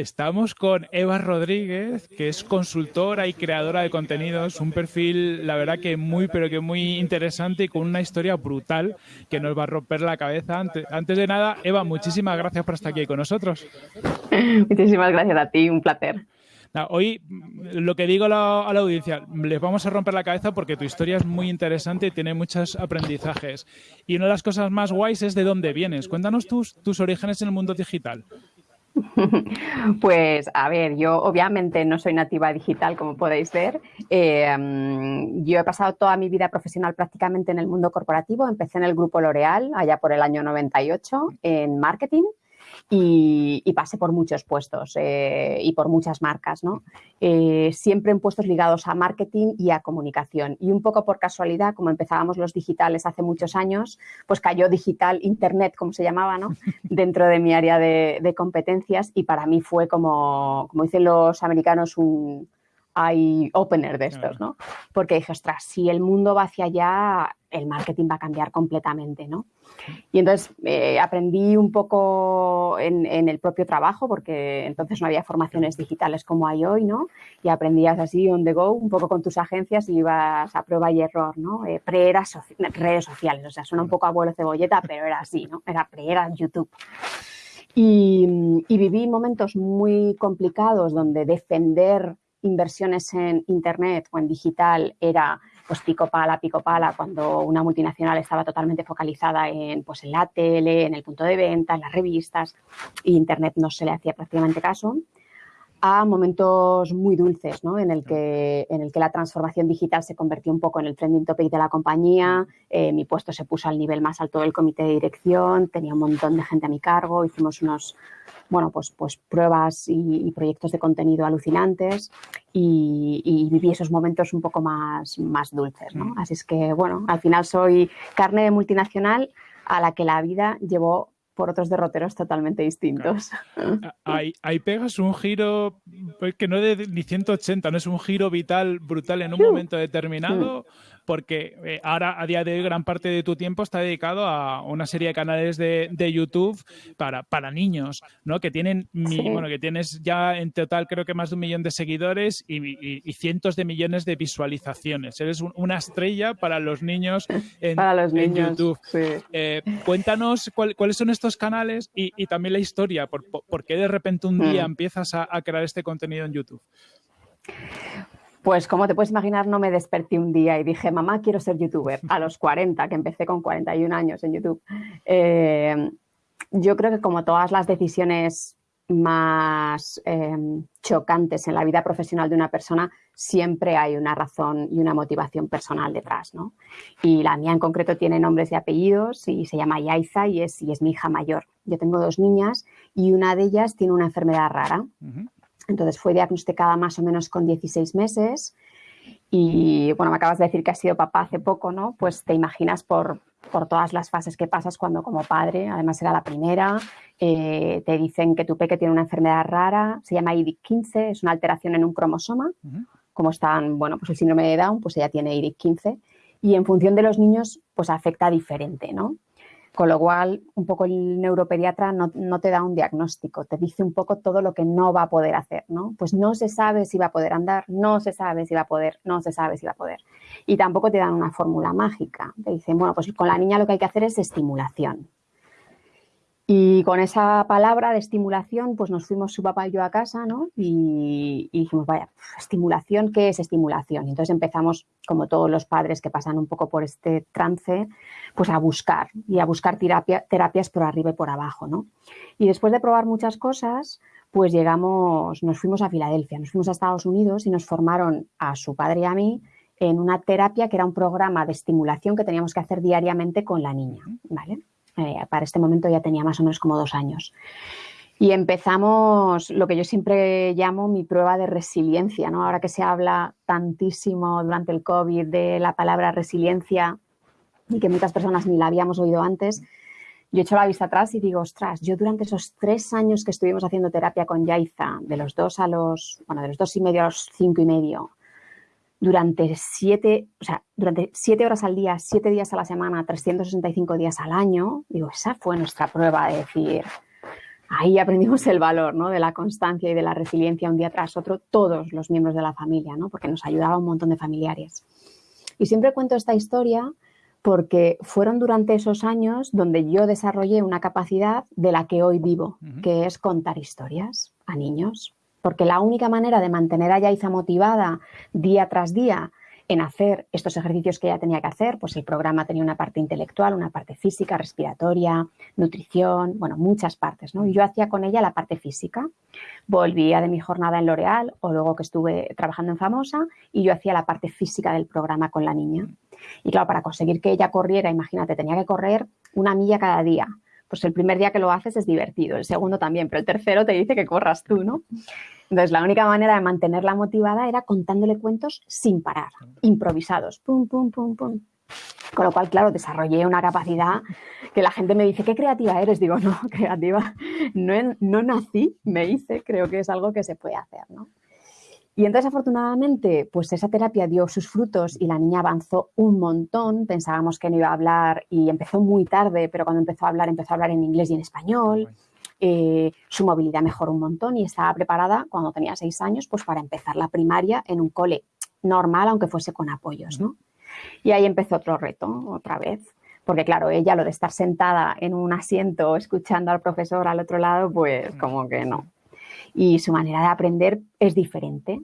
Estamos con Eva Rodríguez, que es consultora y creadora de contenidos, un perfil, la verdad que muy, pero que muy interesante y con una historia brutal que nos va a romper la cabeza. Antes, de nada, Eva, muchísimas gracias por estar aquí con nosotros. Muchísimas gracias a ti, un placer. Hoy lo que digo a la, audiencia, les vamos a romper la cabeza porque tu historia es muy interesante y tiene muchos aprendizajes. Y una de las cosas más guays es de dónde vienes. Cuéntanos tus, tus orígenes en el mundo digital. Pues a ver, yo obviamente no soy nativa digital, como podéis ver. Mm, yo he pasado toda mi vida profesional prácticamente en el mundo corporativo. Empecé en el grupo L'Oreal allá por el año 98 en marketing y, pasé por muchos puestos eh, y por muchas marcas, ¿no? Eh, siempre en puestos ligados a marketing y a comunicación. Y un poco por casualidad, como empezábamos los digitales hace muchos años, pues cayó digital, internet, como se llamaba, ¿no? Dentro de mi área de, de competencias y para mí fue como, como dicen los americanos, un eye opener de estos, ¿no? Porque dije, ostras, si el mundo va hacia allá, el marketing va a cambiar completamente, ¿no? Y entonces eh, aprendí un poco en, el propio trabajo, porque entonces no había formaciones digitales como hay hoy, ¿no? Y aprendías así on the go, un poco con tus agencias y ibas a prueba y error, ¿no? Eh, pre redes sociales, o sea, suena un poco abuelo cebolleta, pero era así, ¿no? Era pre era YouTube. Y, y viví momentos muy complicados donde defender inversiones en Internet o en digital era pues pico pala, pico pala, cuando una multinacional estaba totalmente focalizada en, pues, en la tele, en el punto de venta, en las revistas, y Internet no se le hacía prácticamente caso, a momentos muy dulces, ¿no? en, el que, en el que la transformación digital se convirtió un poco en el trending topic de la compañía, eh, mi puesto se puso al nivel más alto del comité de dirección, tenía un montón de gente a mi cargo, hicimos unos, bueno, pues, pues pruebas y, proyectos de contenido alucinantes y, viví esos momentos un poco más, más dulces, ¿no? Mm. Así es que, bueno, al final soy carne de multinacional a la que la vida llevó por otros derroteros totalmente distintos. Ahí, pegas un giro pues, que no es de ni 180, no es un giro vital brutal en un momento determinado porque eh, ahora a día de hoy gran parte de tu tiempo está dedicado a una serie de canales de, de YouTube para, para niños, ¿no? Que tienen, bueno, que tienes ya en total creo que más de un millón de seguidores y, y, cientos de millones de visualizaciones. Eres una estrella para los niños en, para los niños, YouTube. Eh, cuéntanos cuáles son estos canales y, y, también la historia, por, por, qué de repente un día mm. empiezas a, a crear este contenido en YouTube. Pues como te puedes imaginar, no me desperté un día y dije, mamá, quiero ser youtuber. A los 40, que empecé con 41 años en YouTube. Eh, yo creo que como todas las decisiones más em, chocantes en la vida profesional de una persona, siempre hay una razón y una motivación personal detrás, ¿no? Y la mía en concreto tiene nombres y apellidos y se llama Yaiza y es, y es mi hija mayor. Yo tengo dos niñas y una de ellas tiene una enfermedad rara. Entonces fue diagnosticada más o menos con 16 meses y bueno, me acabas de decir que has sido papá hace poco, ¿no? Pues te imaginas por, por todas las fases que pasas cuando como padre, además era la primera, eh, te dicen que tu peque tiene una enfermedad rara, se llama IDIC-15, es una alteración en un cromosoma, como están, bueno, pues el síndrome de Down, pues ella tiene IDIC-15 y en función de los niños, pues afecta diferente, ¿no? Con lo cual, un poco el neuropediatra no, te da un diagnóstico, te dice un poco todo lo que no va a poder hacer, ¿no? Pues no se sabe si va a poder andar, no se sabe si va a poder, no se sabe si va a poder. Y tampoco te dan una fórmula mágica. Te dicen, bueno, pues con la niña lo que hay que hacer es estimulación. Y con esa palabra de estimulación, pues nos fuimos su papá y yo a casa, ¿no? Y, dijimos, vaya, estimulación, ¿qué es estimulación? Y entonces empezamos, como todos los padres que pasan un poco por este trance, pues a buscar y a buscar terapias por arriba y por abajo, ¿no? Y después de probar muchas cosas, pues llegamos, nos fuimos a Filadelfia, nos fuimos a Estados Unidos y nos formaron a su padre y a mí en una terapia que era un programa de estimulación que teníamos que hacer diariamente con la niña, ¿vale? Eh, para este momento ya tenía más o menos como dos años. Y empezamos lo que yo siempre llamo mi prueba de resiliencia, ¿no? Ahora que se habla tantísimo durante el COVID de la palabra resiliencia y que muchas personas ni la habíamos oído antes, yo echo la vista atrás y digo, ostras, yo durante esos tres años que estuvimos haciendo terapia con Yaiza, de los dos a los, bueno, de los dos y medio a los cinco y medio, durante siete, o sea, durante siete horas al día, siete días a la semana, 365 días al año, digo, esa fue nuestra prueba de decir, ahí aprendimos el valor ¿no? de la constancia y de la resiliencia un día tras otro, todos los miembros de la familia, ¿no? porque nos ayudaba un montón de familiares. Y siempre cuento esta historia porque fueron durante esos años donde yo desarrollé una capacidad de la que hoy vivo, que es contar historias a niños porque la única manera de mantener a Yaiza motivada día tras día en hacer estos ejercicios que ella tenía que hacer, pues el programa tenía una parte intelectual, una parte física, respiratoria, nutrición, bueno, muchas partes, ¿no? Yo hacía con ella la parte física. Volvía de mi jornada en L'Oreal o luego que estuve trabajando en Famosa y yo hacía la parte física del programa con la niña. Y claro, para conseguir que ella corriera, imagínate, tenía que correr una milla cada día pues el primer día que lo haces es divertido, el segundo también, pero el tercero te dice que corras tú, ¿no? Entonces, la única manera de mantenerla motivada era contándole cuentos sin parar, improvisados, pum, pum, pum, pum. Con lo cual, claro, desarrollé una capacidad que la gente me dice, qué creativa eres. Digo, no, creativa, no, no nací, me hice, creo que es algo que se puede hacer, ¿no? Y entonces, afortunadamente, pues esa terapia dio sus frutos y la niña avanzó un montón. Pensábamos que no iba a hablar y empezó muy tarde, pero cuando empezó a hablar, empezó a hablar en inglés y en español. Eh, su movilidad mejoró un montón y estaba preparada cuando tenía seis años, pues para empezar la primaria en un cole normal, aunque fuese con apoyos, ¿no? Y ahí empezó otro reto, otra vez. Porque claro, ella lo de estar sentada en un asiento escuchando al profesor al otro lado, pues como que no. Y su manera de aprender es diferente.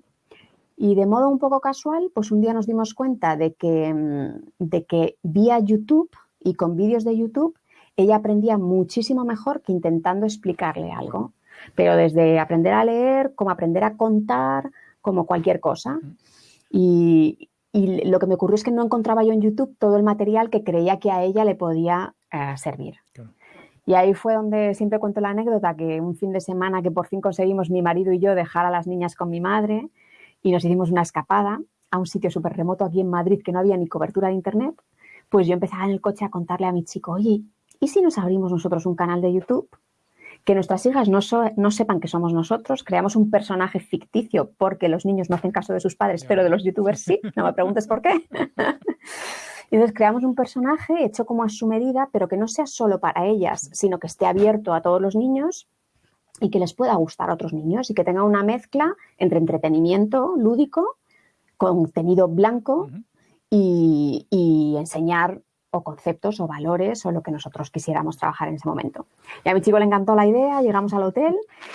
Y de modo un poco casual, pues un día nos dimos cuenta de que, mm, de que vía YouTube y con vídeos de YouTube, ella aprendía muchísimo mejor que intentando explicarle algo. Pero desde aprender a leer, como aprender a contar, como cualquier cosa. Y, lo que me ocurrió es que no encontraba yo en YouTube todo el material que creía que a ella le podía eh, servir. Y ahí fue donde siempre cuento la anécdota que un fin de semana que por fin conseguimos mi marido y yo dejar a las niñas con mi madre, y nos hicimos una escapada a un sitio súper remoto aquí en Madrid que no había ni cobertura de internet, pues yo empezaba en el coche a contarle a mi chico, oye, ¿y si nos abrimos nosotros un canal de YouTube? Que nuestras hijas no, no sepan que somos nosotros, creamos un personaje ficticio porque los niños no hacen caso de sus padres, pero de los youtubers sí, no me preguntes por qué. Y entonces creamos un personaje hecho como a su medida, pero que no sea solo para ellas, sino que esté abierto a todos los niños y que les pueda gustar a otros niños y que tenga una mezcla entre entretenimiento lúdico, contenido blanco y, enseñar o conceptos o valores o lo que nosotros quisiéramos trabajar en ese momento. Y a mi chico le encantó la idea, llegamos al hotel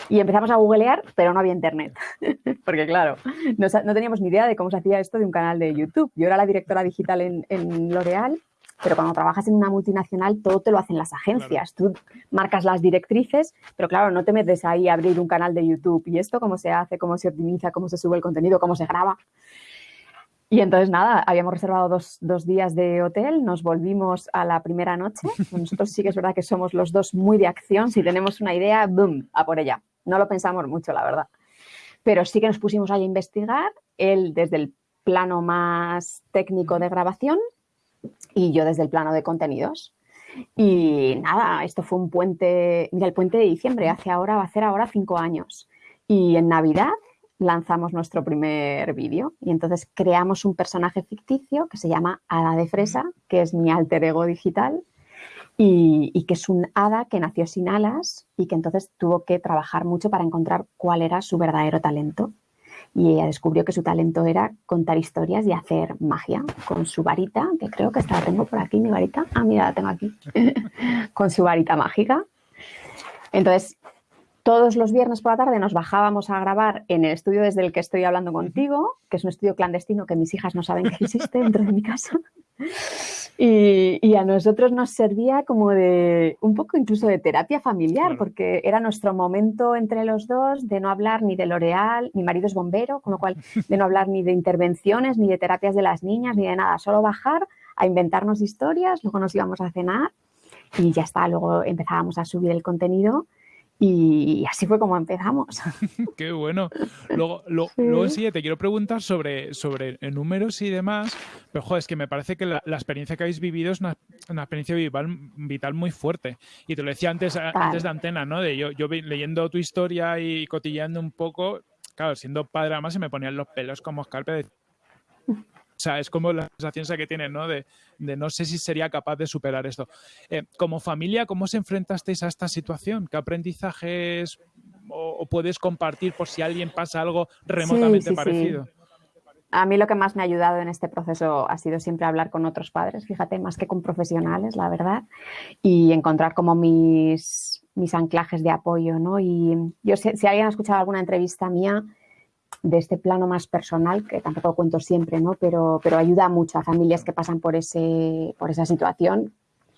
y empezamos a googlear, pero no había internet. Porque claro, no, teníamos ni idea de cómo se hacía esto de un canal de YouTube. Yo era la directora digital en, en L'Oreal pero cuando trabajas en una multinacional todo te lo hacen las agencias. Tú marcas las directrices, pero claro, no te metes ahí a abrir un canal de YouTube y esto cómo se hace, cómo se optimiza, cómo se sube el contenido, cómo se graba. Y entonces nada, habíamos reservado dos, dos, días de hotel, nos volvimos a la primera noche. Nosotros sí que es verdad que somos los dos muy de acción. Si tenemos una idea, ¡boom!, a por ella. No lo pensamos mucho, la verdad. Pero sí que nos pusimos ahí a investigar, él desde el plano más técnico de grabación y yo desde el plano de contenidos. Y nada, esto fue un puente, mira, el puente de diciembre, hace ahora, va a ser ahora cinco años. Y en Navidad lanzamos nuestro primer vídeo y entonces creamos un personaje ficticio que se llama Hada de Fresa, que es mi alter ego digital y, y, que es un hada que nació sin alas y que entonces tuvo que trabajar mucho para encontrar cuál era su verdadero talento y ella descubrió que su talento era contar historias y hacer magia con su varita, que creo que esta la tengo por aquí, mi varita. Ah, mira, la tengo aquí, con su varita mágica. Entonces, todos los viernes por la tarde nos bajábamos a grabar en el estudio desde el que estoy hablando contigo, que es un estudio clandestino que mis hijas no saben que existe dentro de mi casa. Y, a nosotros nos servía como de un poco incluso de terapia familiar, porque era nuestro momento entre los dos de no hablar ni de L'Oreal, mi marido es bombero, con lo cual de no hablar ni de intervenciones, ni de terapias de las niñas, ni de nada, solo bajar a inventarnos historias, luego nos íbamos a cenar y ya está, luego empezábamos a subir el contenido y así fue como empezamos. Qué bueno. Luego, luego sí, te quiero preguntar sobre, sobre números y demás, pero joder, es que me parece que la, experiencia que habéis vivido es una, experiencia vital, vital, muy fuerte. Y te lo decía antes, antes de antena, ¿no? De yo, yo leyendo tu historia y cotillando un poco, claro, siendo padre además se me ponían los pelos como escarpe de sea, es como la sensación que tienen, ¿no? De, no sé si sería capaz de superar esto. Eh, como familia, ¿cómo os enfrentasteis a esta situación? ¿Qué aprendizajes o, puedes compartir por si alguien pasa algo remotamente parecido? A mí lo que más me ha ayudado en este proceso ha sido siempre hablar con otros padres, fíjate, más que con profesionales, la verdad, y encontrar como mis, mis anclajes de apoyo, ¿no? Y yo, si, si alguien ha escuchado alguna entrevista mía, de este plano más personal, que tampoco cuento siempre, ¿no? pero, pero ayuda mucho a familias que pasan por, ese, por esa situación,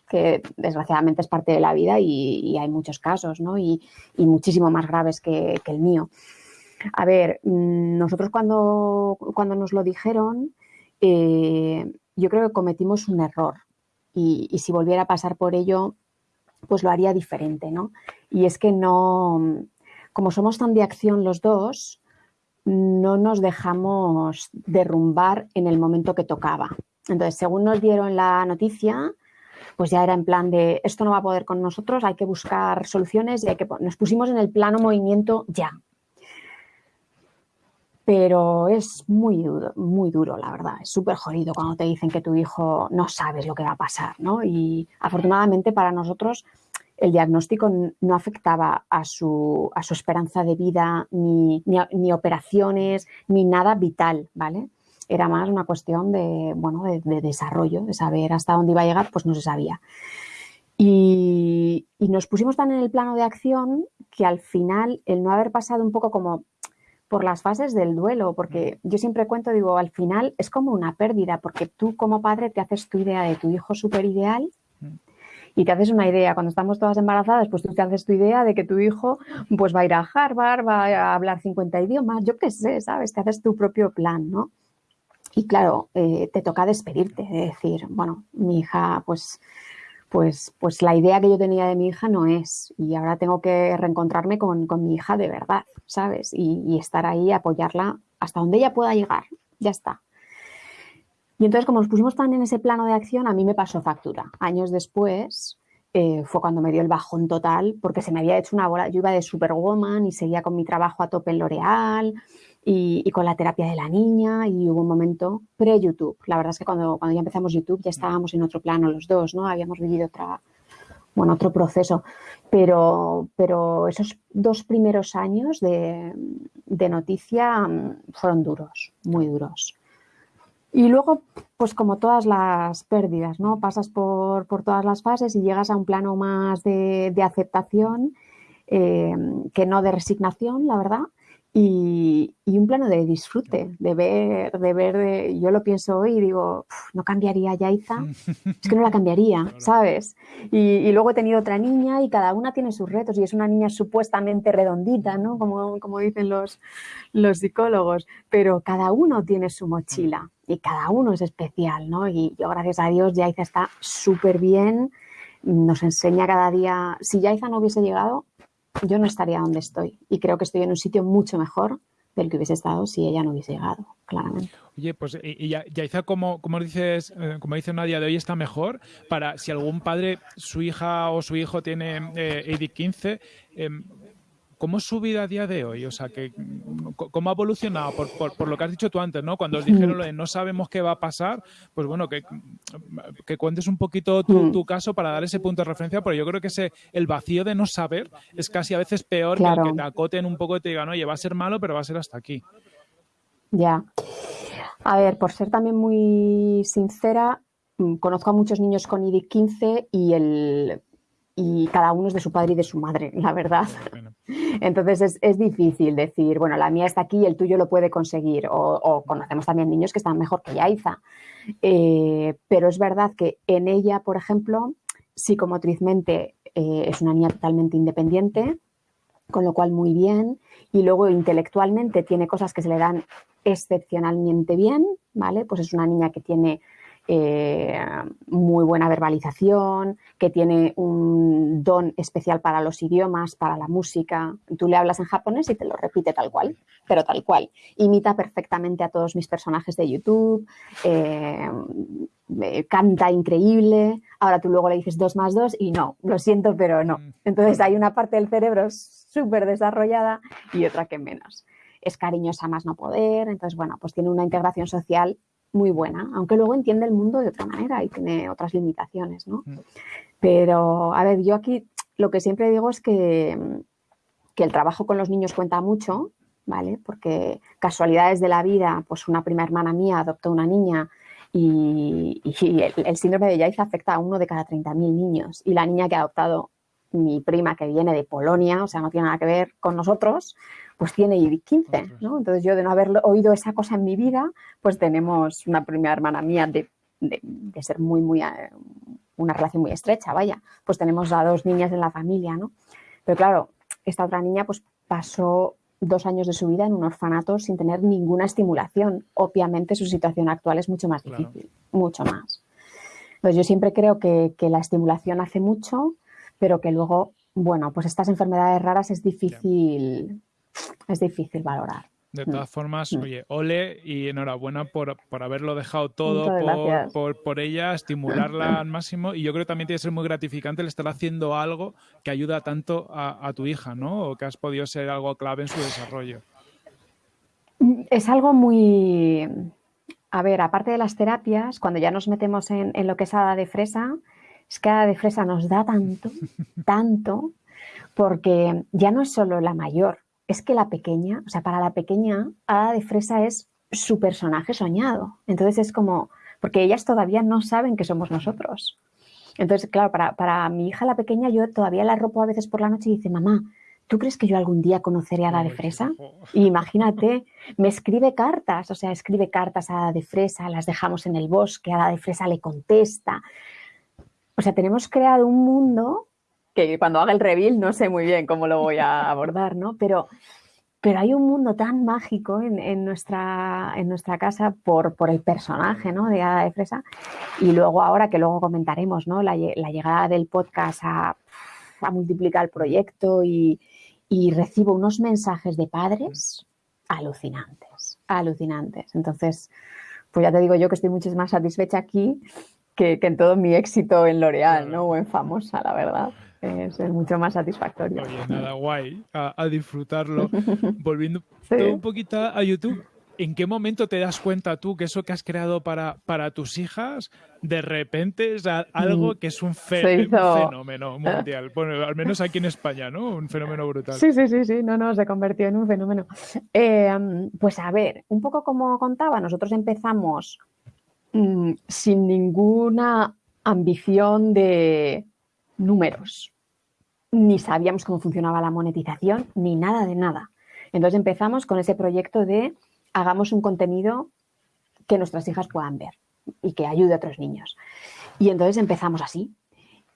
que desgraciadamente es parte de la vida y, hay muchos casos, ¿no? y, y muchísimo más graves que, el mío. A ver, mm, nosotros cuando, cuando nos lo dijeron, eh, yo creo que cometimos un error y, y, si volviera a pasar por ello, pues lo haría diferente, ¿no? Y es que no, como somos tan de acción los dos, no nos dejamos derrumbar en el momento que tocaba. Entonces, según nos dieron la noticia, pues ya era en plan de esto no va a poder con nosotros, hay que buscar soluciones y hay que nos pusimos en el plano movimiento ya. Pero es muy duro, muy duro, la verdad. Es súper jodido cuando te dicen que tu hijo no sabes lo que va a pasar, ¿no? Y afortunadamente para nosotros el diagnóstico no afectaba a su, a su esperanza de vida, ni, ni, operaciones, ni nada vital, ¿vale? Era más una cuestión de, bueno, de, desarrollo, de saber hasta dónde iba a llegar, pues no se sabía. Y, y, nos pusimos tan en el plano de acción que al final el no haber pasado un poco como por las fases del duelo, porque yo siempre cuento, digo, al final es como una pérdida, porque tú como padre te haces tu idea de tu hijo súper ideal y te haces una idea. Cuando estamos todas embarazadas, pues tú te haces tu idea de que tu hijo pues va a ir a Harvard, va a hablar 50 idiomas, yo qué sé, ¿sabes? Te haces tu propio plan, ¿no? Y claro, eh, te toca despedirte, de decir, bueno, mi hija, pues, pues, pues la idea que yo tenía de mi hija no es, y ahora tengo que reencontrarme con, mi hija de verdad, ¿sabes? Y, y estar ahí, apoyarla hasta donde ella pueda llegar, ya está. Y entonces, como nos pusimos tan en ese plano de acción, a mí me pasó factura. Años después eh, fue cuando me dio el bajón total, porque se me había hecho una bola. Yo iba de superwoman y seguía con mi trabajo a tope en L'Oreal y, con la terapia de la niña. Y hubo un momento pre-YouTube. La verdad es que cuando, cuando ya empezamos YouTube ya estábamos en otro plano los dos, ¿no? Habíamos vivido otra, bueno, otro proceso. Pero, pero esos dos primeros años de, de noticia mm, fueron duros, muy duros. Y luego, pues como todas las pérdidas, ¿no? Pasas por, todas las fases y llegas a un plano más de, aceptación eh, que no de resignación, la verdad, y, un plano de disfrute, de ver, de ver, yo lo pienso hoy y digo, no cambiaría Yaiza, es que no la cambiaría, ¿sabes? Y, luego he tenido otra niña y cada una tiene sus retos y es una niña supuestamente redondita, ¿no? Como, como dicen los, los psicólogos, pero cada uno tiene su mochila y cada uno es especial, ¿no? Y yo, gracias a Dios, Yaiza está súper bien, nos enseña cada día, si Yaiza no hubiese llegado, yo no estaría donde estoy y creo que estoy en un sitio mucho mejor del que hubiese estado si ella no hubiese llegado, claramente. Oye, pues y, Yaiza, como, como dices, eh, como dice Nadia, de hoy está mejor para si algún padre, su hija o su hijo tiene eh, AD15, ¿Cómo es su vida a día de hoy? O sea, que, ¿cómo ha evolucionado? Por, lo que has dicho tú antes, ¿no? Cuando os dijeron lo de no sabemos qué va a pasar, pues bueno, que, que cuentes un poquito tu, caso para dar ese punto de referencia, porque yo creo que ese, el vacío de no saber es casi a veces peor que el que te acoten un poco y te digan, oye, va a ser malo, pero va a ser hasta aquí. Ya. A ver, por ser también muy sincera, mm, conozco a muchos niños con IDIC 15 y el y cada uno es de su padre y de su madre, la verdad. Entonces es, difícil decir, bueno, la mía está aquí y el tuyo lo puede conseguir. O, conocemos también niños que están mejor que Yaiza. Eh, pero es verdad que en ella, por ejemplo, psicomotrizmente eh, es una niña totalmente independiente, con lo cual muy bien. Y luego intelectualmente tiene cosas que se le dan excepcionalmente bien, ¿vale? Pues es una niña que tiene eh, muy buena verbalización, que tiene un don especial para los idiomas, para la música. Tú le hablas en japonés y te lo repite tal cual, pero tal cual. Imita perfectamente a todos mis personajes de YouTube, eh, canta increíble. Ahora tú luego le dices dos más dos y no, lo siento, pero no. Mm. Entonces hay una parte del cerebro súper desarrollada y otra que menos. Es cariñosa más no poder, entonces bueno, pues tiene una integración social muy buena, aunque luego entiende el mundo de otra manera y tiene otras limitaciones, ¿no? Mm. Pero, a ver, yo aquí lo que siempre digo es que, que el trabajo con los niños cuenta mucho, ¿vale? Porque casualidades de la vida, pues una prima hermana mía adoptó una niña y, el, síndrome de Yaiza afecta a uno de cada 30.000 niños. Y la niña que ha adoptado mi prima, que viene de Polonia, o sea, no tiene nada que ver con nosotros, pues tiene 15, ¿no? Entonces yo de no haber oído esa cosa en mi vida, pues tenemos una prima hermana mía de, ser muy, muy, eh, una relación muy estrecha, vaya, pues tenemos a dos niñas en la familia, ¿no? Pero claro, esta otra niña pues pasó dos años de su vida en un orfanato sin tener ninguna estimulación. Obviamente su situación actual es mucho más difícil, mucho más. Entonces yo siempre creo que, la estimulación hace mucho, pero que luego, bueno, pues estas enfermedades raras es difícil, es difícil valorar. De todas mm. formas, mm. oye, ole y enhorabuena por, haberlo dejado todo por, ella, estimularla al máximo. Y yo creo que también tiene que ser muy gratificante el estar haciendo algo que ayuda tanto a, tu hija, ¿no? O que has podido ser algo clave en su desarrollo. Es algo muy. A ver, aparte de las terapias, cuando ya nos metemos en, en lo que es hada de fresa, es que hada de fresa nos da tanto, tanto, porque ya no es solo la mayor, es que la pequeña, o sea, para la pequeña, Hada de Fresa es su personaje soñado. Entonces es como, porque ellas todavía no saben que somos nosotros. Entonces, claro, para, mi hija la pequeña, yo todavía la ropo a veces por la noche y dice, mamá, ¿tú crees que yo algún día conoceré a Hada de Fresa? Y imagínate, me escribe cartas, o sea, escribe cartas a Hada de Fresa, las dejamos en el bosque, Hada de Fresa le contesta. O sea, tenemos creado un mundo que cuando haga el reveal no sé muy bien cómo lo voy a abordar, ¿no? Pero, pero hay un mundo tan mágico en, nuestra, en nuestra casa por, por, el personaje, ¿no? De Hada de Fresa. Y luego ahora, que luego comentaremos, ¿no? La, llegada del podcast a, a multiplicar el proyecto y, y recibo unos mensajes de padres alucinantes, alucinantes. Entonces, pues ya te digo yo que estoy mucho más satisfecha aquí que, que en todo mi éxito en L'Oreal, ¿no? O en Famosa, la verdad es, mucho más satisfactorio. Oye, nada, guay, a, disfrutarlo. Volviendo un poquito a YouTube, ¿en qué momento te das cuenta tú que eso que has creado para, para tus hijas, de repente es algo mm. que es un, fenómeno mundial? Bueno, al menos aquí en España, ¿no? Un fenómeno brutal. Sí, sí, sí, sí, no, no, se convirtió en un fenómeno. Eh, pues a ver, un poco como contaba, nosotros empezamos mm, sin ninguna ambición de números ni sabíamos cómo funcionaba la monetización, ni nada de nada. Entonces empezamos con ese proyecto de hagamos un contenido que nuestras hijas puedan ver y que ayude a otros niños. Y entonces empezamos así.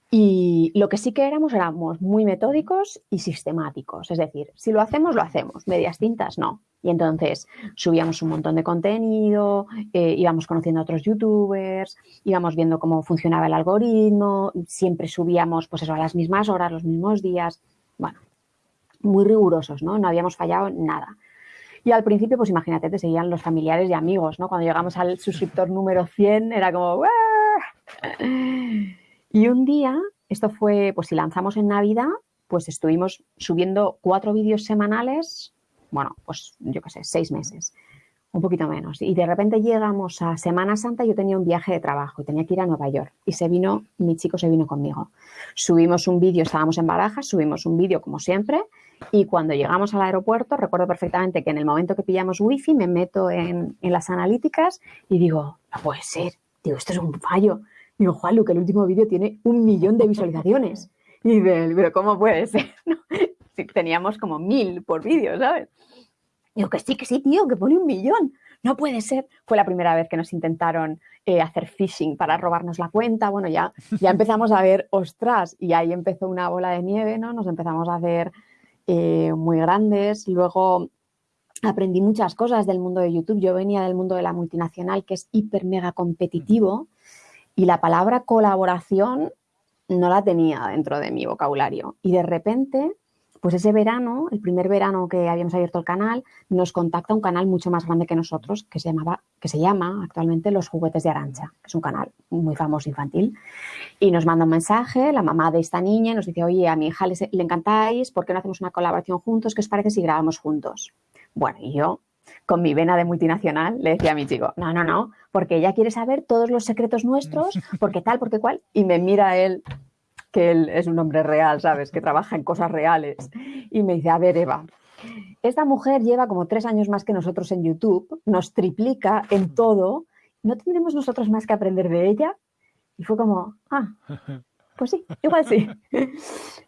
Y lo que sí que éramos, éramos muy metódicos y sistemáticos. Es decir, si lo hacemos, lo hacemos. Medias tintas, no. Y entonces subíamos un montón de contenido, eh, íbamos conociendo a otros youtubers, íbamos viendo cómo funcionaba el algoritmo, siempre subíamos pues a las mismas horas, los mismos días. Bueno, muy rigurosos, ¿no? No habíamos fallado nada. Y al principio, pues imagínate, te seguían los familiares y amigos, ¿no? Cuando llegamos al suscriptor número 100 era como... Y un día, esto fue, pues si lanzamos en Navidad, pues estuvimos subiendo cuatro vídeos semanales bueno, pues yo qué sé, seis meses, un poquito menos. Y de repente llegamos a Semana Santa, yo tenía un viaje de trabajo y tenía que ir a Nueva York. Y se vino, mi chico se vino conmigo. Subimos un vídeo, estábamos en Barajas, subimos un vídeo como siempre. Y cuando llegamos al aeropuerto, recuerdo perfectamente que en el momento que pillamos wifi, me meto en, las analíticas y digo, no puede ser, digo, esto es un fallo. Digo, Juanlu, que el último vídeo tiene un millón de visualizaciones. Y dice, pero ¿cómo puede ser? teníamos como mil por vídeo, ¿sabes? Digo, que sí, que sí, tío, que pone un millón. No puede ser. Fue la primera vez que nos intentaron eh, hacer phishing para robarnos la cuenta. Bueno, ya, ya empezamos a ver, ostras, y ahí empezó una bola de nieve, ¿no? Nos empezamos a hacer eh, muy grandes. Luego aprendí muchas cosas del mundo de YouTube. Yo venía del mundo de la multinacional, que es hiper mega competitivo, y la palabra colaboración no la tenía dentro de mi vocabulario. Y de repente pues ese verano, el primer verano que habíamos abierto el canal, nos contacta un canal mucho más grande que nosotros, que se, llamaba, que se llama actualmente Los Juguetes de Arancha, que es un canal muy famoso infantil. Y nos manda un mensaje, la mamá de esta niña nos dice, oye, a mi hija le, le encantáis, ¿por qué no hacemos una colaboración juntos? ¿Qué os parece si grabamos juntos? Bueno, y yo con mi vena de multinacional, le decía a mi chico, no, no, no, porque ella quiere saber todos los secretos nuestros, porque tal, porque cual, y me mira él, que él es un hombre real, ¿sabes? Que trabaja en cosas reales. Y me dice, a ver, Eva, esta mujer lleva como tres años más que nosotros en YouTube, nos triplica en todo, ¿no tendremos nosotros más que aprender de ella? Y fue como, ah, pues sí, igual sí.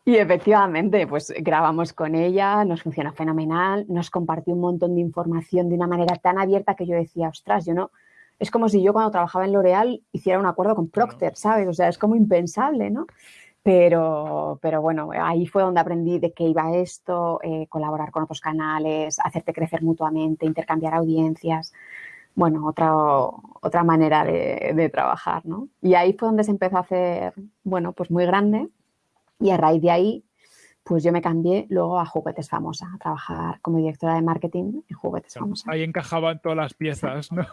Y efectivamente, pues grabamos con ella, nos funcionó fenomenal, nos compartió un montón de información de una manera tan abierta que yo decía, ostras, yo no, es como si yo cuando trabajaba en L'Oreal hiciera un acuerdo con Procter, ¿sabes? O sea, es como impensable, ¿no? Pero, pero bueno, ahí fue donde aprendí de qué iba esto, eh, colaborar con otros canales, hacerte crecer mutuamente, intercambiar audiencias bueno, otra, otra manera de, trabajar, ¿no? Y ahí fue donde se empezó a hacer, bueno, pues muy grande y a raíz de ahí pues yo me cambié luego a Juguetes Famosa, a trabajar como directora de marketing en Juguetes Famosa. Ahí encajaban todas las piezas, ¿no?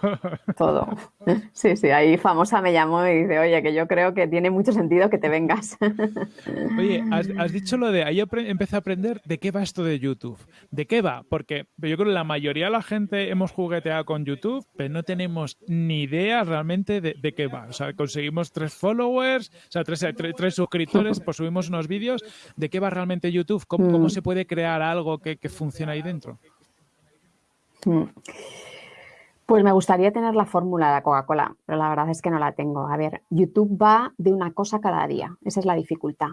Todo. Sí, sí, ahí Famosa me llamó y dice, oye, que yo creo que tiene mucho sentido que te vengas. Oye, has, dicho lo de, ahí empecé a aprender de qué va esto de YouTube. ¿De qué va? Porque yo creo que la mayoría de la gente hemos jugueteado con YouTube, pero no tenemos ni idea realmente de, qué va. O sea, conseguimos tres followers, o sea, tres, tres suscriptores, pues subimos unos vídeos. ¿De qué va realmente YouTube? ¿Cómo, mm. se puede crear algo que, funcione ahí dentro? Mm. Pues me gustaría tener la fórmula de Coca-Cola, pero la verdad es que no la tengo. A ver, YouTube va de una cosa cada día. Esa es la dificultad.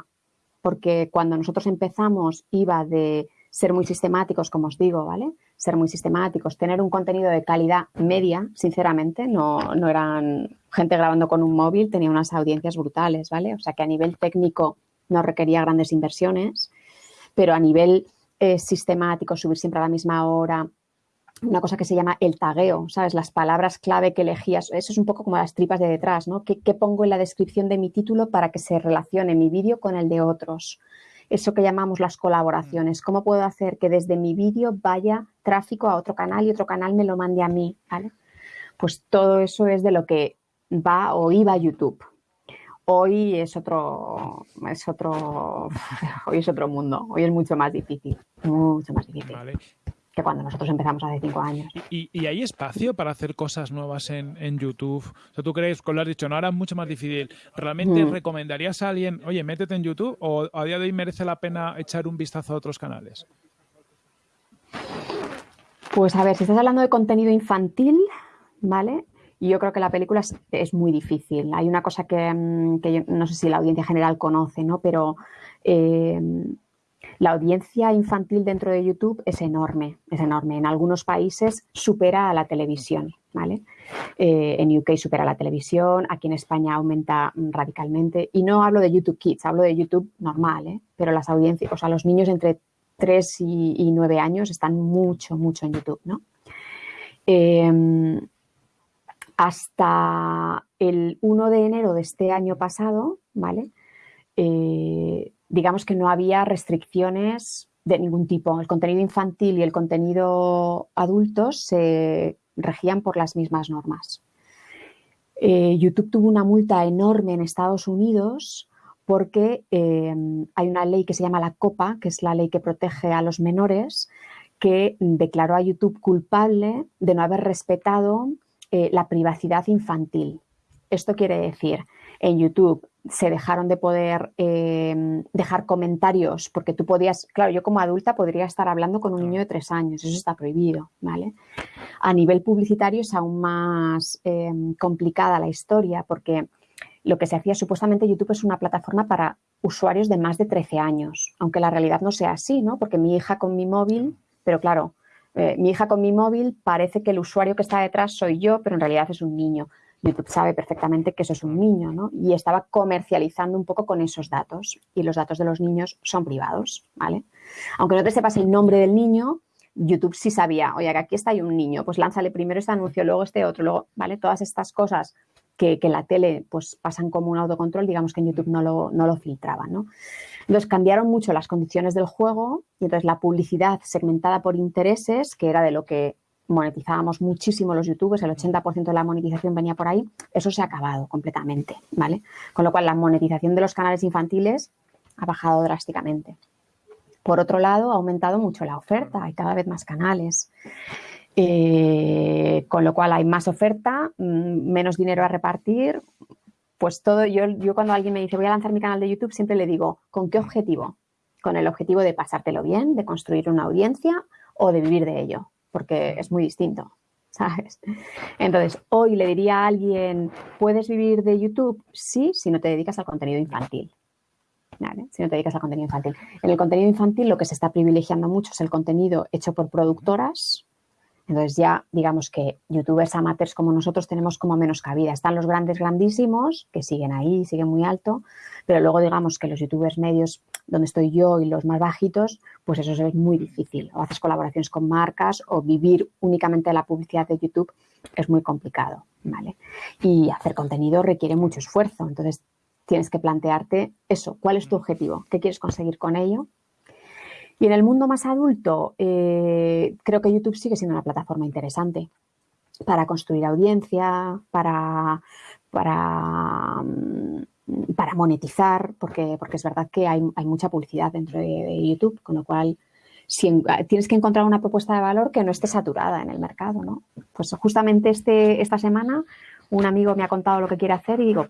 Porque cuando nosotros empezamos iba de ser muy sistemáticos, como os digo, ¿vale? Ser muy sistemáticos, tener un contenido de calidad media, sinceramente, no, no eran gente grabando con un móvil, tenía unas audiencias brutales, ¿vale? O sea que a nivel técnico no requería grandes inversiones pero a nivel eh, sistemático, subir siempre a la misma hora, una cosa que se llama el tagueo, ¿sabes? Las palabras clave que elegías, eso es un poco como las tripas de detrás, ¿no? ¿Qué, pongo en la descripción de mi título para que se relacione mi vídeo con el de otros? Eso que llamamos las colaboraciones. ¿Cómo puedo hacer que desde mi vídeo vaya tráfico a otro canal y otro canal me lo mande a mí? ¿vale? Pues todo eso es de lo que va o iba YouTube. Hoy es otro, es otro, hoy es otro mundo. Hoy es mucho más difícil, mucho más difícil. Que cuando nosotros empezamos hace cinco años. ¿Y, hay espacio para hacer cosas nuevas en, YouTube? O sea, ¿tú crees, con lo has dicho, no ahora es mucho más difícil? ¿Realmente mm. recomendarías a alguien, oye, métete en YouTube o a día de hoy merece la pena echar un vistazo a otros canales? Pues a ver, si estás hablando de contenido infantil, ¿vale? Y yo creo que la película es, muy difícil. Hay una cosa que, mm, no sé si la audiencia general conoce, ¿no? Pero em, la audiencia infantil dentro de YouTube es enorme, es enorme. En algunos países supera a la televisión, ¿vale? Eh, en UK supera la televisión, aquí en España aumenta radicalmente. Y no hablo de YouTube Kids, hablo de YouTube normal, ¿eh? Pero las audiencias, o sea, los niños entre 3 y, 9 años están mucho, mucho en YouTube, ¿no? Em, hasta el 1 de enero de este año pasado, ¿vale? Eh, digamos que no había restricciones de ningún tipo. El contenido infantil y el contenido adulto se regían por las mismas normas. Eh, YouTube tuvo una multa enorme en Estados Unidos porque eh, hay una ley que se llama la COPA, que es la ley que protege a los menores, que declaró a YouTube culpable de no haber respetado eh, la privacidad infantil. Esto quiere decir, en YouTube se dejaron de poder eh, dejar comentarios porque tú podías, claro, yo como adulta podría estar hablando con un niño de tres años, eso está prohibido, ¿vale? A nivel publicitario es aún más eh, complicada la historia porque lo que se hacía supuestamente YouTube es una plataforma para usuarios de más de 13 años, aunque la realidad no sea así, ¿no? Porque mi hija con mi móvil, pero claro, eh, mi hija con mi móvil parece que el usuario que está detrás soy yo, pero en realidad es un niño. YouTube sabe perfectamente que eso es un niño, ¿no? Y estaba comercializando un poco con esos datos. Y los datos de los niños son privados, ¿vale? Aunque no te sepas el nombre del niño, YouTube sí sabía, oye, que aquí está un niño, pues lánzale primero este anuncio, luego este otro, luego, ¿vale? Todas estas cosas que, que la tele pues pasan como un autocontrol, digamos que en YouTube no lo, no lo filtraban, ¿no? Entonces cambiaron mucho las condiciones del juego y entonces la publicidad segmentada por intereses, que era de lo que monetizábamos muchísimo los youtubers, el 80% de la monetización venía por ahí, eso se ha acabado completamente, ¿vale? Con lo cual la monetización de los canales infantiles ha bajado drásticamente. Por otro lado, ha aumentado mucho la oferta, hay cada vez más canales. Eh, con lo cual hay más oferta, mm, menos dinero a repartir. Pues todo, yo, yo cuando alguien me dice voy a lanzar mi canal de YouTube, siempre le digo, ¿con qué objetivo? Con el objetivo de pasártelo bien, de construir una audiencia o de vivir de ello, porque es muy distinto. ¿Sabes? Entonces, hoy le diría a alguien, ¿puedes vivir de YouTube? Sí, si no te dedicas al contenido infantil. Si no te dedicas al contenido infantil. En el contenido infantil lo que se está privilegiando mucho es el contenido hecho por productoras. Entonces ya digamos que youtubers amateurs como nosotros tenemos como menos cabida. Están los grandes grandísimos que siguen ahí, siguen muy alto, pero luego digamos que los youtubers medios donde estoy yo y los más bajitos, pues eso es muy difícil. O haces colaboraciones con marcas o vivir únicamente de la publicidad de YouTube es muy complicado, ¿vale? Y hacer contenido requiere mucho esfuerzo. Entonces tienes que plantearte eso, cuál es tu objetivo, qué quieres conseguir con ello. Y en el mundo más adulto, eh, creo que YouTube sigue siendo una plataforma interesante para construir audiencia, para, para, mm, para monetizar, porque, porque es verdad que hay, mucha publicidad dentro de, YouTube, con lo cual si tienes que encontrar una propuesta de valor que no esté saturada en el mercado, ¿no? Pues justamente este, esta semana un amigo me ha contado lo que quiere hacer y digo,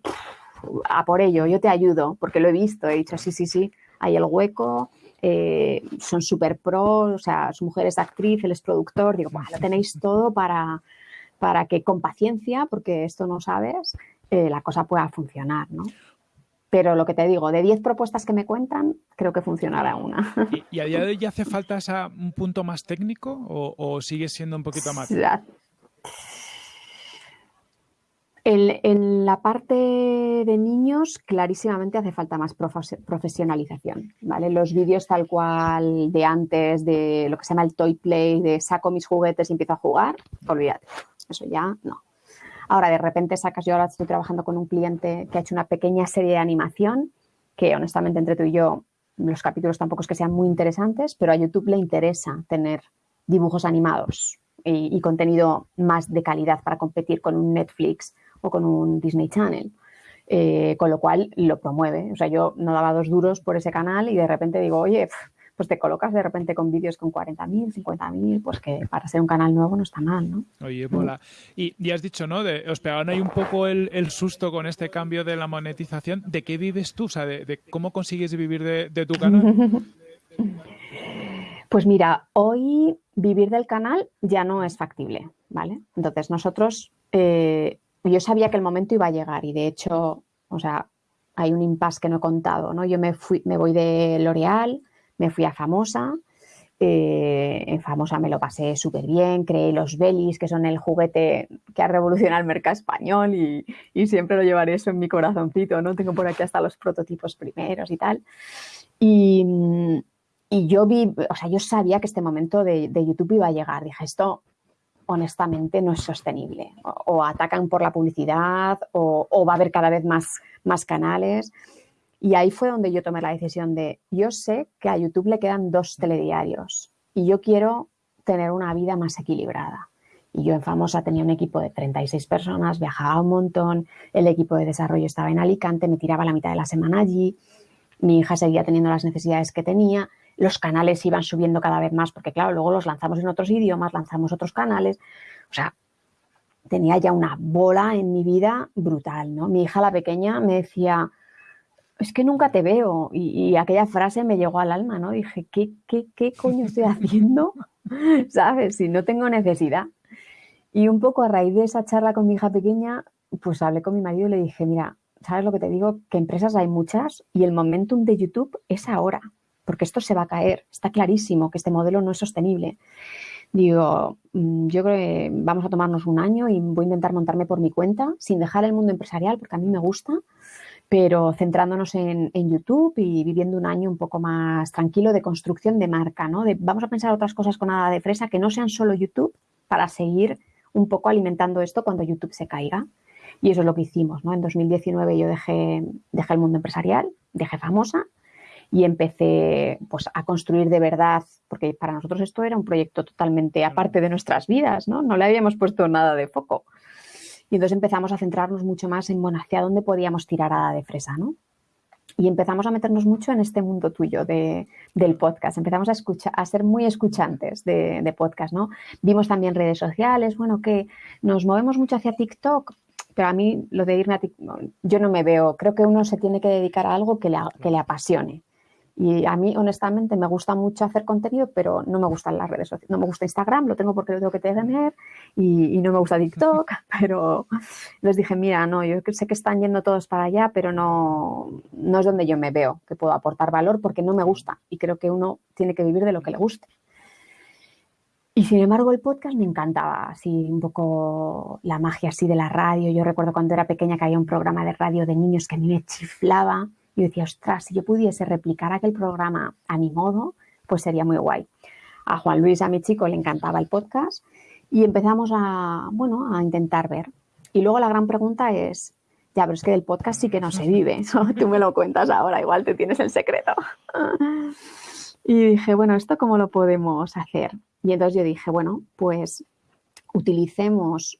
a por ello, yo te ayudo, porque lo he visto, he dicho, sí, sí, sí, hay el hueco, eh, son súper pro, o sea, su mujer es actriz, él es productor, digo, bueno, lo tenéis todo para, para que con paciencia, porque esto no sabes, eh, la cosa pueda funcionar, ¿no? Pero lo que te digo, de 10 propuestas que me cuentan, creo que funcionará una. ¿Y, a día de hoy hace falta un punto más técnico o, o sigue siendo un poquito más? En, la parte de niños, clarísimamente hace falta más profesionalización. Los vídeos tal cual de antes, de lo que se llama el toy play, de saco mis juguetes y empiezo a jugar, olvídate, eso ya no. Ahora, de repente sacas, yo ahora estoy trabajando con un cliente que ha hecho una pequeña serie de animación, que honestamente entre tú y yo, los capítulos tampoco es que sean muy interesantes, pero a YouTube le interesa tener dibujos animados y contenido más de calidad para competir con un Netflix o con un Disney Channel. Eh, con lo cual lo promueve. O sea, yo no daba dos duros por ese canal y de repente digo, oye, pues te colocas de repente con vídeos con 40.000, 50.000, pues que para ser un canal nuevo no está mal, ¿no? Oye, mola. Y, ya has dicho, ¿no? De, os pegaron ahí un poco el, susto con este cambio de la monetización. ¿De qué vives tú? O sea, de, cómo consigues vivir de, tu canal. Pues mira, hoy vivir del canal ya no es factible, ¿vale? Entonces nosotros eh, yo sabía que el momento iba a llegar y de hecho, o sea, hay un impasse que no he contado, ¿no? Yo me, fui, me voy de L'Oreal, me fui a Famosa, eh, en Famosa me lo pasé súper bien, creé los Belis, que son el juguete que ha revolucionado el mercado español y, siempre lo llevaré eso en mi corazoncito, ¿no? Tengo por aquí hasta los prototipos primeros y tal. Y, yo vi, o sea, yo sabía que este momento de, de YouTube iba a llegar. Dije, esto honestamente no es sostenible. O, atacan por la publicidad o, va a haber cada vez más, más canales. Y ahí fue donde yo tomé la decisión de, yo sé que a YouTube le quedan dos telediarios y yo quiero tener una vida más equilibrada. Y yo en Famosa tenía un equipo de 36 personas, viajaba un montón, el equipo de desarrollo estaba en Alicante, me tiraba la mitad de la semana allí, mi hija seguía teniendo las necesidades que tenía los canales iban subiendo cada vez más, porque claro, luego los lanzamos en otros idiomas, lanzamos otros canales, o sea, tenía ya una bola en mi vida brutal, ¿no? Mi hija, la pequeña, me decía, es que nunca te veo, y, aquella frase me llegó al alma, ¿no? Dije, ¿qué, qué, qué coño estoy haciendo? ¿Sabes? Si no tengo necesidad. Y un poco a raíz de esa charla con mi hija pequeña, pues hablé con mi marido y le dije, mira, ¿sabes lo que te digo? Que empresas hay muchas y el momentum de YouTube es ahora porque esto se va a caer. Está clarísimo que este modelo no es sostenible. Digo, mm, yo creo que vamos a tomarnos un año y voy a intentar montarme por mi cuenta, sin dejar el mundo empresarial, porque a mí me gusta, pero centrándonos en, YouTube y viviendo un año un poco más tranquilo de construcción de marca, ¿no? vamos a pensar otras cosas con nada de fresa que no sean solo YouTube para seguir un poco alimentando esto cuando YouTube se caiga. Y eso es lo que hicimos, ¿no? En 2019 yo dejé, dejé el mundo empresarial, dejé famosa y empecé pues, a construir de verdad, porque para nosotros esto era un proyecto totalmente aparte de nuestras vidas, ¿no? No le habíamos puesto nada de foco. Y entonces empezamos a centrarnos mucho más en, bueno, hacia dónde podíamos tirar a de fresa, ¿no? y empezamos a meternos mucho en este mundo tuyo de, del podcast. Empezamos a, escuchar, a ser muy escuchantes de, de, podcast, ¿no? Vimos también redes sociales, bueno, que nos movemos mucho hacia TikTok, pero a mí lo de irme a TikTok, yo no me veo, creo que uno se tiene que dedicar a algo que le, que le apasione. Y a mí, honestamente, me gusta mucho hacer contenido, pero no me gustan las redes sociales. No me gusta Instagram, lo tengo porque lo tengo que tener, y, y, no me gusta TikTok, pero les dije, mira, no, yo sé que están yendo todos para allá, pero no, no es donde yo me veo que puedo aportar valor porque no me gusta. Y creo que uno tiene que vivir de lo que le guste. Y sin embargo, el podcast me encantaba, así un poco la magia así de la radio. Yo recuerdo cuando era pequeña que había un programa de radio de niños que a mí me chiflaba y decía, ostras, si yo pudiese replicar aquel programa a mi modo, pues sería muy guay. A Juan Luis, a mi chico, le encantaba el podcast y empezamos a, bueno, a intentar ver. Y luego la gran pregunta es, ya, pero es que del podcast sí que no se vive. Tú me lo cuentas ahora, igual te tienes el secreto. Y dije, bueno, ¿esto cómo lo podemos hacer? Y entonces yo dije, bueno, pues utilicemos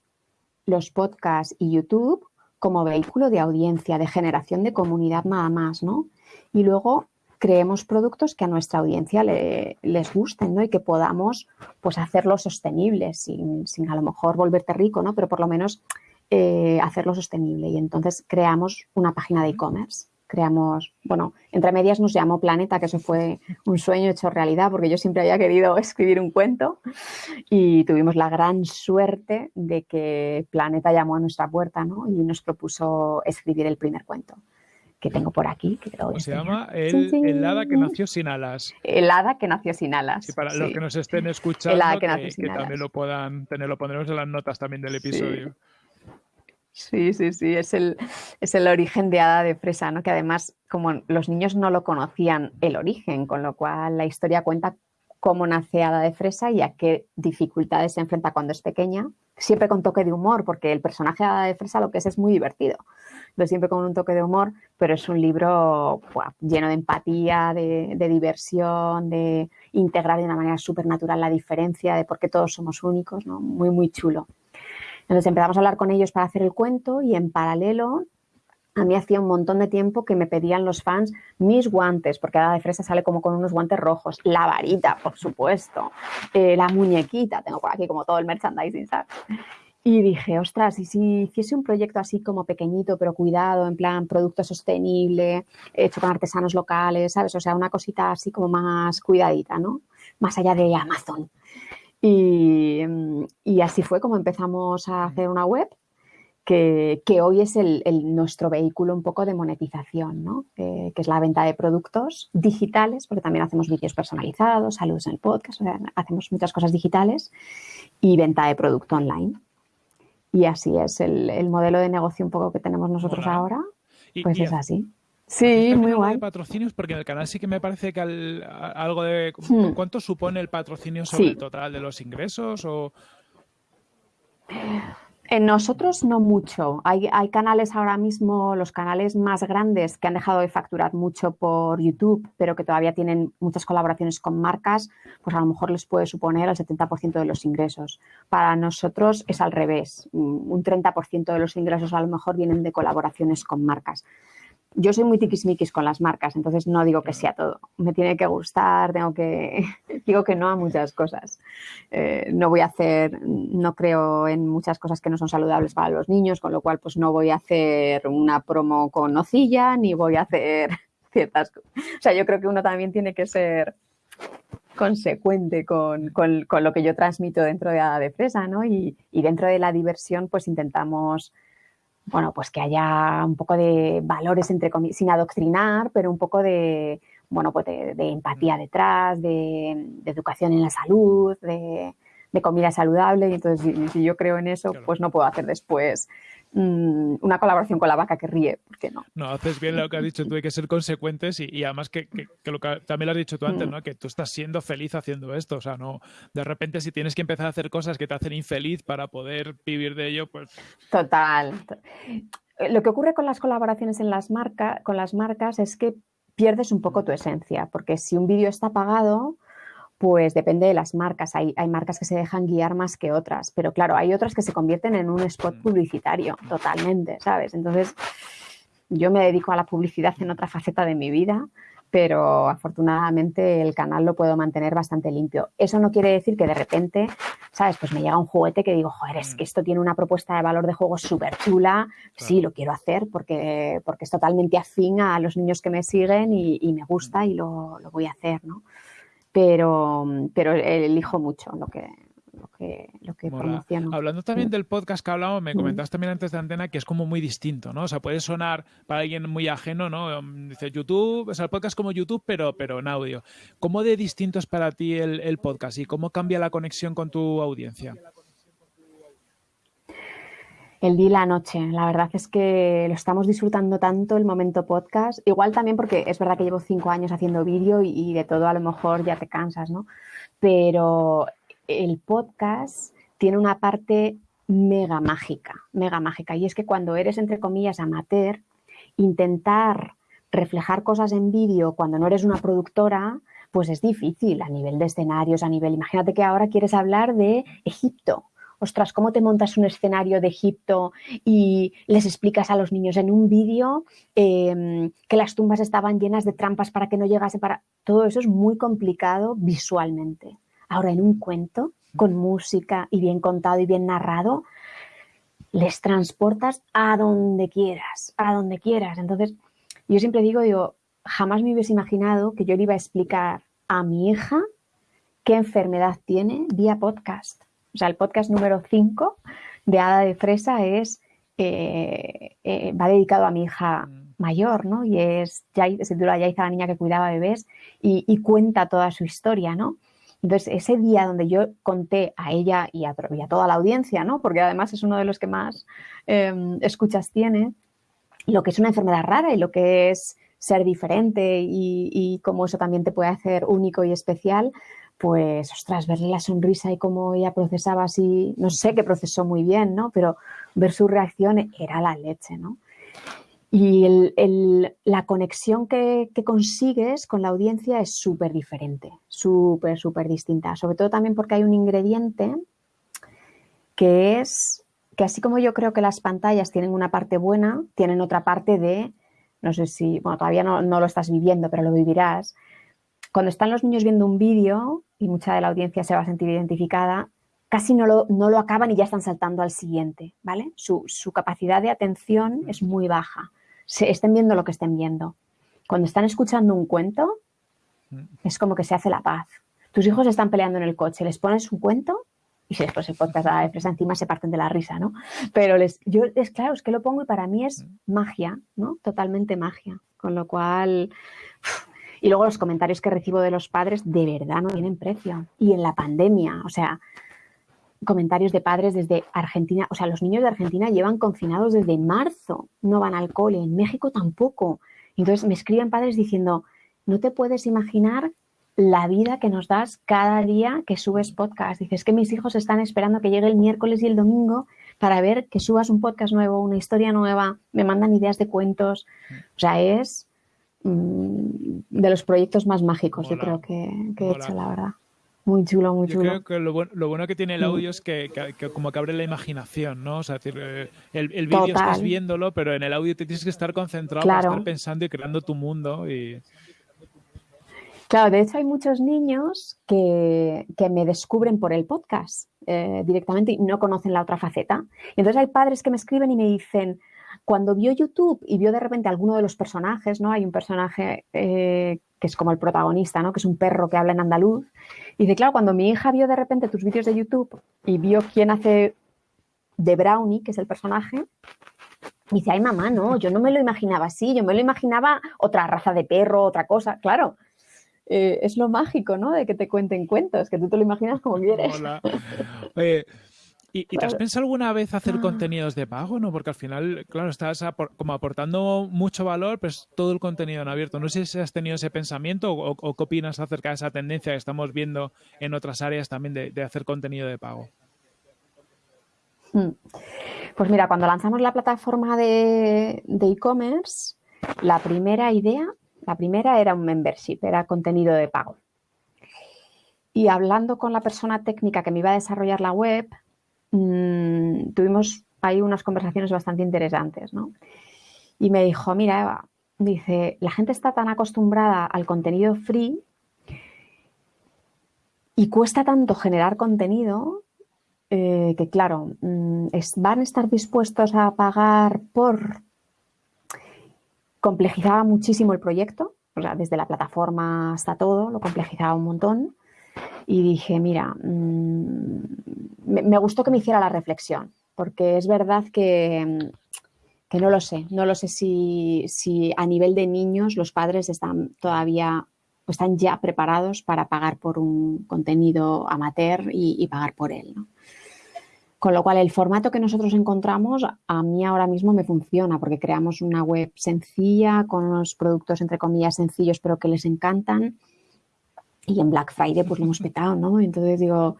los podcasts y YouTube como vehículo de audiencia, de generación de comunidad nada más, ¿no? Y luego creemos productos que a nuestra audiencia le, les gusten, ¿no? Y que podamos, pues, hacerlo sostenible, sin, sin, a lo mejor volverte rico, ¿no? Pero por lo menos eh, hacerlo sostenible. Y entonces creamos una página de e-commerce creamos, bueno, entre medias nos llamó Planeta, que eso fue un sueño hecho realidad, porque yo siempre había querido escribir un cuento y tuvimos la gran suerte de que Planeta llamó a nuestra puerta ¿no? y nos propuso escribir el primer cuento que tengo por aquí. Que creo se llama el, el, hada que nació sin alas. El hada que nació sin alas. Y para sí. los que nos estén escuchando, el que, que, que también lo puedan tener, lo pondremos en las notas también del episodio. Sí. Sí, sí, sí, es el, es el origen de Hada de Fresa, ¿no? que además como los niños no lo conocían el origen, con lo cual la historia cuenta cómo nace Hada de Fresa y a qué dificultades se enfrenta cuando es pequeña, siempre con toque de humor, porque el personaje de Hada de Fresa lo que es es muy divertido, Entonces, siempre con un toque de humor, pero es un libro lleno de empatía, de, de, diversión, de integrar de una manera súper natural la diferencia, de por qué todos somos únicos, ¿no? muy, muy chulo. Entonces empezamos a hablar con ellos para hacer el cuento y en paralelo a mí hacía un montón de tiempo que me pedían los fans mis guantes, porque Hada de Fresa sale como con unos guantes rojos, la varita, por supuesto, eh, la muñequita, tengo por aquí como todo el merchandising, ¿sabes? Y dije, ostras, y si hiciese un proyecto así como pequeñito, pero cuidado, en plan producto sostenible, hecho con artesanos locales, ¿sabes? O sea, una cosita así como más cuidadita, ¿no? Más allá de Amazon. Y, y, así fue como empezamos a hacer una web que, que hoy es el, el, nuestro vehículo un poco de monetización, ¿no? eh, que es la venta de productos digitales, porque también hacemos vídeos personalizados, saludos en el podcast, o sea, hacemos muchas cosas digitales y venta de producto online. Y así es el, el modelo de negocio un poco que tenemos nosotros Hola. ahora, pues y, es así. Sí, muy guay. de patrocinios porque en el canal sí que me parece que al, algo de hmm. cuánto supone el patrocinio sobre sí. el total de los ingresos o en nosotros no mucho. Hay, hay, canales ahora mismo, los canales más grandes que han dejado de facturar mucho por YouTube, pero que todavía tienen muchas colaboraciones con marcas, pues a lo mejor les puede suponer el 70% de los ingresos. Para nosotros es al revés. Un 30% de los ingresos a lo mejor vienen de colaboraciones con marcas yo soy muy tiquismiquis con las marcas, entonces no digo que sea todo. Me tiene que gustar, tengo que. digo que no a muchas cosas. Eh, no voy a hacer, no creo en muchas cosas que no son saludables para los niños, con lo cual, pues no voy a hacer una promo con nocilla, ni voy a hacer ciertas cosas. O sea, yo creo que uno también tiene que ser consecuente con, con, con lo que yo transmito dentro de Hada de Fresa, ¿no? Y, y dentro de la diversión, pues intentamos bueno, pues que haya un poco de valores, entre comillas, sin adoctrinar, pero un poco de, bueno, pues de, de empatía detrás, de, de, educación en la salud, de, de comida saludable. Y entonces, si, yo creo en eso, claro. pues no puedo hacer después mmm, una colaboración con la vaca que ríe, ¿por qué no? No, haces bien lo que has dicho tú, hay que ser consecuentes y, y además que, que, que, lo que también lo has dicho tú antes, mm. ¿no? Que tú estás siendo feliz haciendo esto, o sea, no, de repente si tienes que empezar a hacer cosas que te hacen infeliz para poder vivir de ello, pues... Total. Lo que ocurre con las colaboraciones en las marcas, con las marcas es que pierdes un poco tu esencia, porque si un vídeo está pagado, pues depende de las marcas. Hay, hay, marcas que se dejan guiar más que otras, pero claro, hay otras que se convierten en un spot publicitario totalmente, ¿sabes? Entonces, yo me dedico a la publicidad en otra faceta de mi vida, pero afortunadamente el canal lo puedo mantener bastante limpio. Eso no quiere decir que de repente, ¿sabes? Pues me llega un juguete que digo, joder, es que esto tiene una propuesta de valor de juego súper chula, sí, lo quiero hacer porque, porque es totalmente afín a los niños que me siguen y, me gusta y lo, lo, voy a hacer, ¿no? Pero, pero elijo mucho lo que, lo que, lo que promociono. Hablando también del podcast que hablamos, me comentabas también antes de antena que es como muy distinto, ¿no? O sea, puede sonar para alguien muy ajeno, ¿no? Um, dice YouTube, o sea, el podcast como YouTube, pero, pero en audio. ¿Cómo de distinto es para ti el, el podcast y cómo cambia la conexión con tu audiencia? El día y la noche. La verdad es que lo estamos disfrutando tanto el momento podcast. Igual también porque es verdad que llevo cinco años haciendo vídeo y, de todo a lo mejor ya te cansas, ¿no? Pero el podcast tiene una parte mega mágica, mega mágica. Y es que cuando eres, entre comillas, amateur, intentar reflejar cosas en vídeo cuando no eres una productora, pues es difícil a nivel de escenarios, a nivel, imagínate que ahora quieres hablar de Egipto. Ostras, ¿cómo te montas un escenario de Egipto y les explicas a los niños en un vídeo em, que las tumbas estaban llenas de trampas para que no llegase para... Todo eso es muy complicado visualmente. Ahora, en un cuento, con música y bien contado y bien narrado, les transportas a donde quieras, a donde quieras. Entonces, yo siempre digo, digo, jamás me hubiese imaginado que yo le iba a explicar a mi hija qué enfermedad tiene vía podcast. O sea, el podcast número 5 de Hada de Fresa es, eh, eh, va dedicado a mi hija mm. mayor, ¿no? Y es, ya, se titula la niña que cuidaba bebés y, y cuenta toda su historia, ¿no? Entonces, ese día donde yo conté a ella y a, toda la audiencia, ¿no? porque además es uno de los que más em, escuchas tiene, lo que es una enfermedad rara y lo que es ser diferente y, y cómo eso también te puede hacer único y especial, pues, ostras, verle la sonrisa y cómo ella procesaba así, no sé que procesó muy bien, ¿no? Pero ver su reacción era la leche, ¿no? Y la conexión que, consigues con la audiencia es súper diferente, súper, súper distinta. Sobre todo también porque hay un ingrediente que es que así como yo creo que las pantallas tienen una parte buena, tienen otra parte de, no sé si, bueno, todavía no, no lo estás viviendo, pero lo vivirás. Cuando están los niños viendo un vídeo y mucha de la audiencia se va a sentir identificada, casi no lo, no lo acaban y ya están saltando al siguiente, ¿vale? Su, su capacidad de atención es muy baja se estén viendo lo que estén viendo. Cuando están escuchando un cuento, es como que se hace la paz. Tus hijos están peleando en el coche, les pones un cuento y si después el podcast de fresa encima se parten de la risa, ¿no? Pero les, yo, es claro, es que lo pongo y para mí es magia, ¿no? Totalmente magia. Con lo cual, y luego los comentarios que recibo de los padres de verdad no tienen precio. Y en la pandemia, o sea, comentarios de padres desde Argentina, o sea, los niños de Argentina llevan confinados desde marzo, no van al cole, en México tampoco. Entonces me escriben padres diciendo, no te puedes imaginar la vida que nos das cada día que subes podcast. Dices que mis hijos están esperando que llegue el miércoles y el domingo para ver que subas un podcast nuevo, una historia nueva, me mandan ideas de cuentos. O sea, es de los proyectos más mágicos, yo creo que, he hecho, la verdad. Muy chulo, muy chulo. Yo creo que lo bueno, que tiene el audio es que, como que abre la imaginación, ¿no? O sea, decir, eh, el, el vídeo estás viéndolo, pero en el audio te tienes que estar concentrado estar pensando y creando tu mundo. Y... Claro, de hecho hay muchos niños que, me descubren por el podcast eh, directamente y no conocen la otra faceta. Y entonces hay padres que me escriben y me dicen, cuando vio YouTube y vio de repente alguno de los personajes, ¿no? Hay un personaje eh, que es como el protagonista, ¿no? Que es un perro que habla en andaluz. Y dice, claro, cuando mi hija vio de repente tus vídeos de YouTube y vio quién hace de Brownie, que es el personaje, dice, ay mamá, no, yo no me lo imaginaba así, yo me lo imaginaba otra raza de perro, otra cosa, claro. Eh, es lo mágico, ¿no? De que te cuenten cuentos, que tú te lo imaginas como quieres. Hola. ¿Y, te has pensado alguna vez hacer ah. contenidos de pago? ¿no? Porque al final, claro, estás como aportando mucho valor, pues todo el contenido en abierto. No sé si has tenido ese pensamiento o, qué opinas acerca de esa tendencia que estamos viendo en otras áreas también de, hacer contenido de pago. Hmm. Pues mira, cuando lanzamos la plataforma de e-commerce, la primera idea, la primera era un membership, era contenido de pago. Y hablando con la persona técnica que me iba a desarrollar la web, mmm, tuvimos ahí unas conversaciones bastante interesantes, ¿no? Y me dijo, mira, Eva, dice, la gente está tan acostumbrada al contenido free y cuesta tanto generar contenido eh, que, claro, mm, van a estar dispuestos a pagar por... Complejizaba muchísimo el proyecto, o sea, desde la plataforma hasta todo, lo complejizaba un montón. Y dije, mira, mm, me, gustó que me hiciera la reflexión, porque es verdad que, que no lo sé, no lo sé si, si, a nivel de niños los padres están todavía están ya preparados para pagar por un contenido amateur y, pagar por él. Con lo cual, el formato que nosotros encontramos a mí ahora mismo me funciona porque creamos una web sencilla con unos productos, entre comillas, sencillos, pero que les encantan. Y en Black Friday pues lo hemos petado, ¿no? Entonces digo,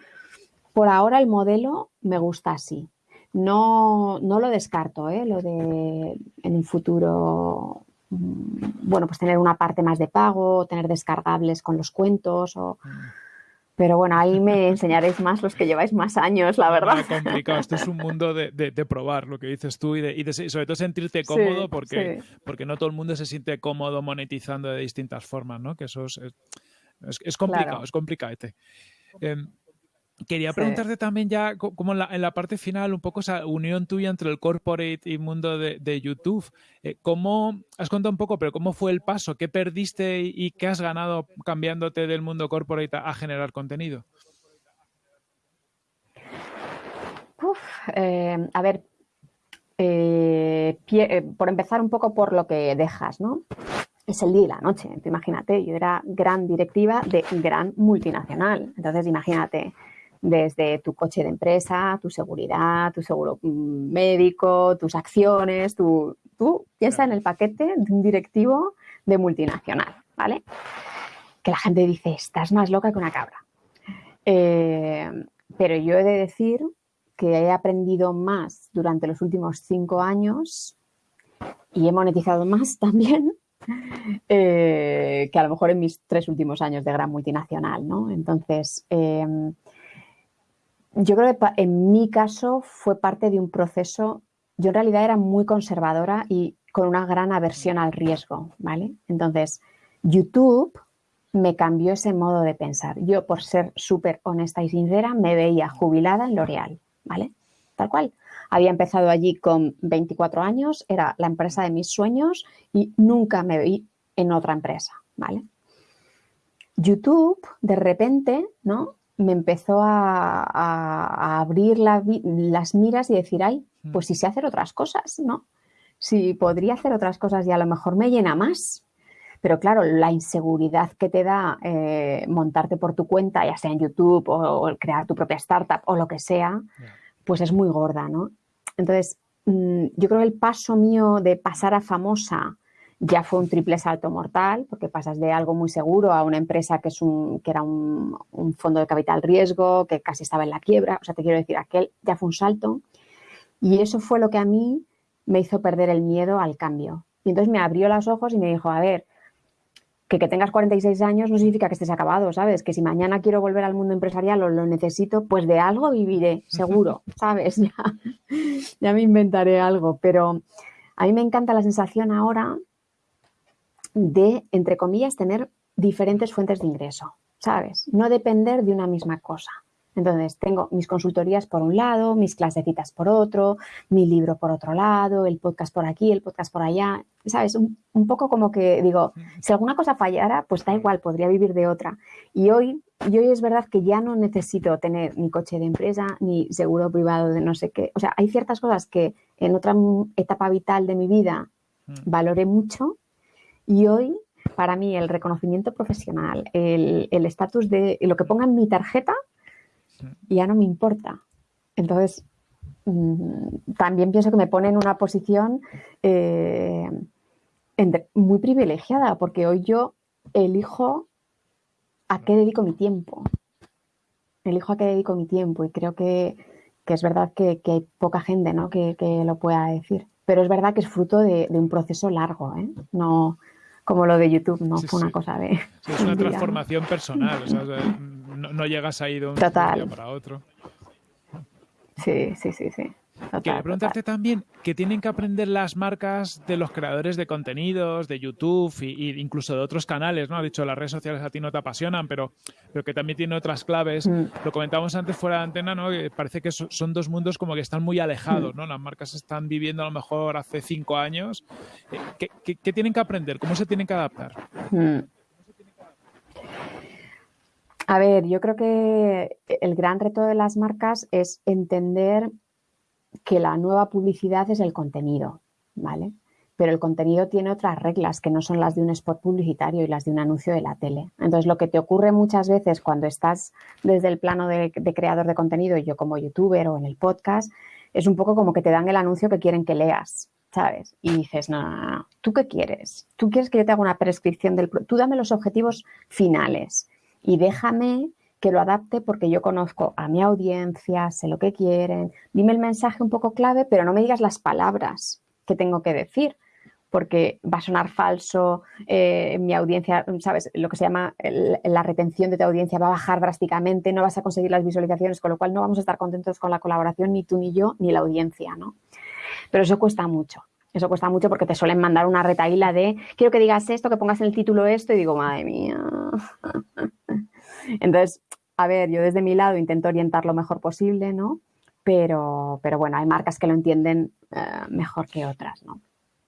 por ahora el modelo me gusta así. No, no lo descarto, ¿eh? Lo de en un futuro Mm, bueno, pues tener una parte más de pago, tener descargables con los cuentos o... Pero bueno, ahí me enseñaréis más los que lleváis más años, la verdad. Es complicado, esto es un mundo de, probar lo que dices tú y, de, sobre todo sentirte cómodo porque, porque no todo el mundo se siente cómodo monetizando de distintas formas, ¿no? Que eso es, es, complicado, es complicado. Este. Em, Quería preguntarte también ya, como en la, parte final, un poco esa unión tuya entre el corporate y mundo de, YouTube. Eh, ¿Cómo, has contado un poco, pero cómo fue el paso? ¿Qué perdiste y, qué has ganado cambiándote del mundo corporate a, generar contenido? Eh, a ver, eh, por empezar un poco por lo que dejas, ¿no? Es el día y la noche, imagínate, yo era gran directiva de gran multinacional, entonces imagínate, desde tu coche de empresa, tu seguridad, tu seguro mm, médico, tus acciones, tu, tú piensa en el paquete de un directivo de multinacional, ¿vale? Que la gente dice, estás más loca que una cabra. Eh, pero yo he de decir que he aprendido más durante los últimos cinco años y he monetizado más también eh, que a lo mejor en mis tres últimos años de gran multinacional, ¿no? Entonces, eh, yo creo que en mi caso fue parte de un proceso, yo en realidad era muy conservadora y con una gran aversión al riesgo, ¿vale? Entonces, YouTube me cambió ese modo de pensar. Yo, por ser súper honesta y sincera, me veía jubilada en L'Oreal, ¿vale? Tal cual. Había empezado allí con 24 años, era la empresa de mis sueños y nunca me vi en otra empresa, ¿vale? YouTube, de repente, ¿no? me empezó a, abrir las miras y decir, ay, mm. pues si sé hacer otras cosas, ¿no? Si podría hacer otras cosas y a lo mejor me llena más. Pero claro, la inseguridad que te da eh, montarte por tu cuenta, ya sea en YouTube o, crear tu propia startup o lo que sea, pues es muy gorda, ¿no? Entonces, mm, yo creo que el paso mío de pasar a famosa ya fue un triple salto mortal, porque pasas de algo muy seguro a una empresa que, es un, que era un, fondo de capital riesgo, que casi estaba en la quiebra. O sea, te quiero decir, aquel ya fue un salto. Y eso fue lo que a mí me hizo perder el miedo al cambio. Y entonces me abrió los ojos y me dijo, a ver, que, que tengas 46 años no significa que estés acabado, ¿sabes? Que si mañana quiero volver al mundo empresarial o lo necesito, pues de algo viviré, seguro, ¿sabes? Ya, ya me inventaré algo. Pero a mí me encanta la sensación ahora de, entre comillas, tener diferentes fuentes de ingreso, ¿sabes? No depender de una misma cosa. Entonces, tengo mis consultorías por un lado, mis clasecitas por otro, mi libro por otro lado, el podcast por aquí, el podcast por allá, ¿sabes? Un, poco como que digo, si alguna cosa fallara, pues da igual, podría vivir de otra. Y hoy, y hoy es verdad que ya no necesito tener ni coche de empresa, ni seguro privado de no sé qué. O sea, hay ciertas cosas que en otra etapa vital de mi vida mm. valoré mucho y hoy, para mí, el reconocimiento profesional, el estatus de lo que ponga en mi tarjeta, ya no me importa. Entonces, mm, también pienso que me pone en una posición eh, muy privilegiada, porque hoy yo elijo a qué dedico mi tiempo. Elijo a qué dedico mi tiempo y creo que, es verdad que, hay poca gente ¿no? que, lo pueda decir. Pero es verdad que es fruto de, un proceso largo. ¿eh? No, como lo de YouTube, no fue una cosa de... es una transformación personal, no, llegas ahí de un día para otro. Sí, sí, sí, sí. Quería preguntarte también qué tienen que aprender las marcas de los creadores de contenidos, de YouTube e incluso de otros canales, ¿no? Ha dicho, las redes sociales a ti no te apasionan, pero, pero que también tiene otras claves. Mm. Lo comentábamos antes fuera de antena, ¿no? Que parece que son dos mundos como que están muy alejados, mm. ¿no? Las marcas están viviendo a lo mejor hace cinco años. Eh, ¿Qué, tienen que aprender? ¿Cómo se tienen que adaptar? Mm. A ver, yo creo que el gran reto de las marcas es entender que la nueva publicidad es el contenido, ¿vale? Pero el contenido tiene otras reglas que no son las de un spot publicitario y las de un anuncio de la tele. Entonces, lo que te ocurre muchas veces cuando estás desde el plano de, creador de contenido, yo como youtuber o en el podcast, es un poco como que te dan el anuncio que quieren que leas, ¿sabes? Y dices, no, no, no, ¿tú qué quieres? ¿Tú quieres que yo te haga una prescripción del... Tú dame los objetivos finales y déjame que lo adapte porque yo conozco a mi audiencia, sé lo que quieren, dime el mensaje un poco clave, pero no me digas las palabras que tengo que decir, porque va a sonar falso, eh, mi audiencia, ¿sabes? Lo que se llama la retención de tu audiencia va a bajar drásticamente, no vas a conseguir las visualizaciones, con lo cual no vamos a estar contentos con la colaboración, ni tú, ni yo, ni la audiencia, ¿no? Pero eso cuesta mucho. Eso cuesta mucho porque te suelen mandar una retaíla de quiero que digas esto, que pongas en el título esto y digo, madre mía. Entonces, a ver, yo desde mi lado intento orientar lo mejor posible, ¿no? Pero, pero bueno, hay marcas que lo entienden eh, mejor que otras, ¿no?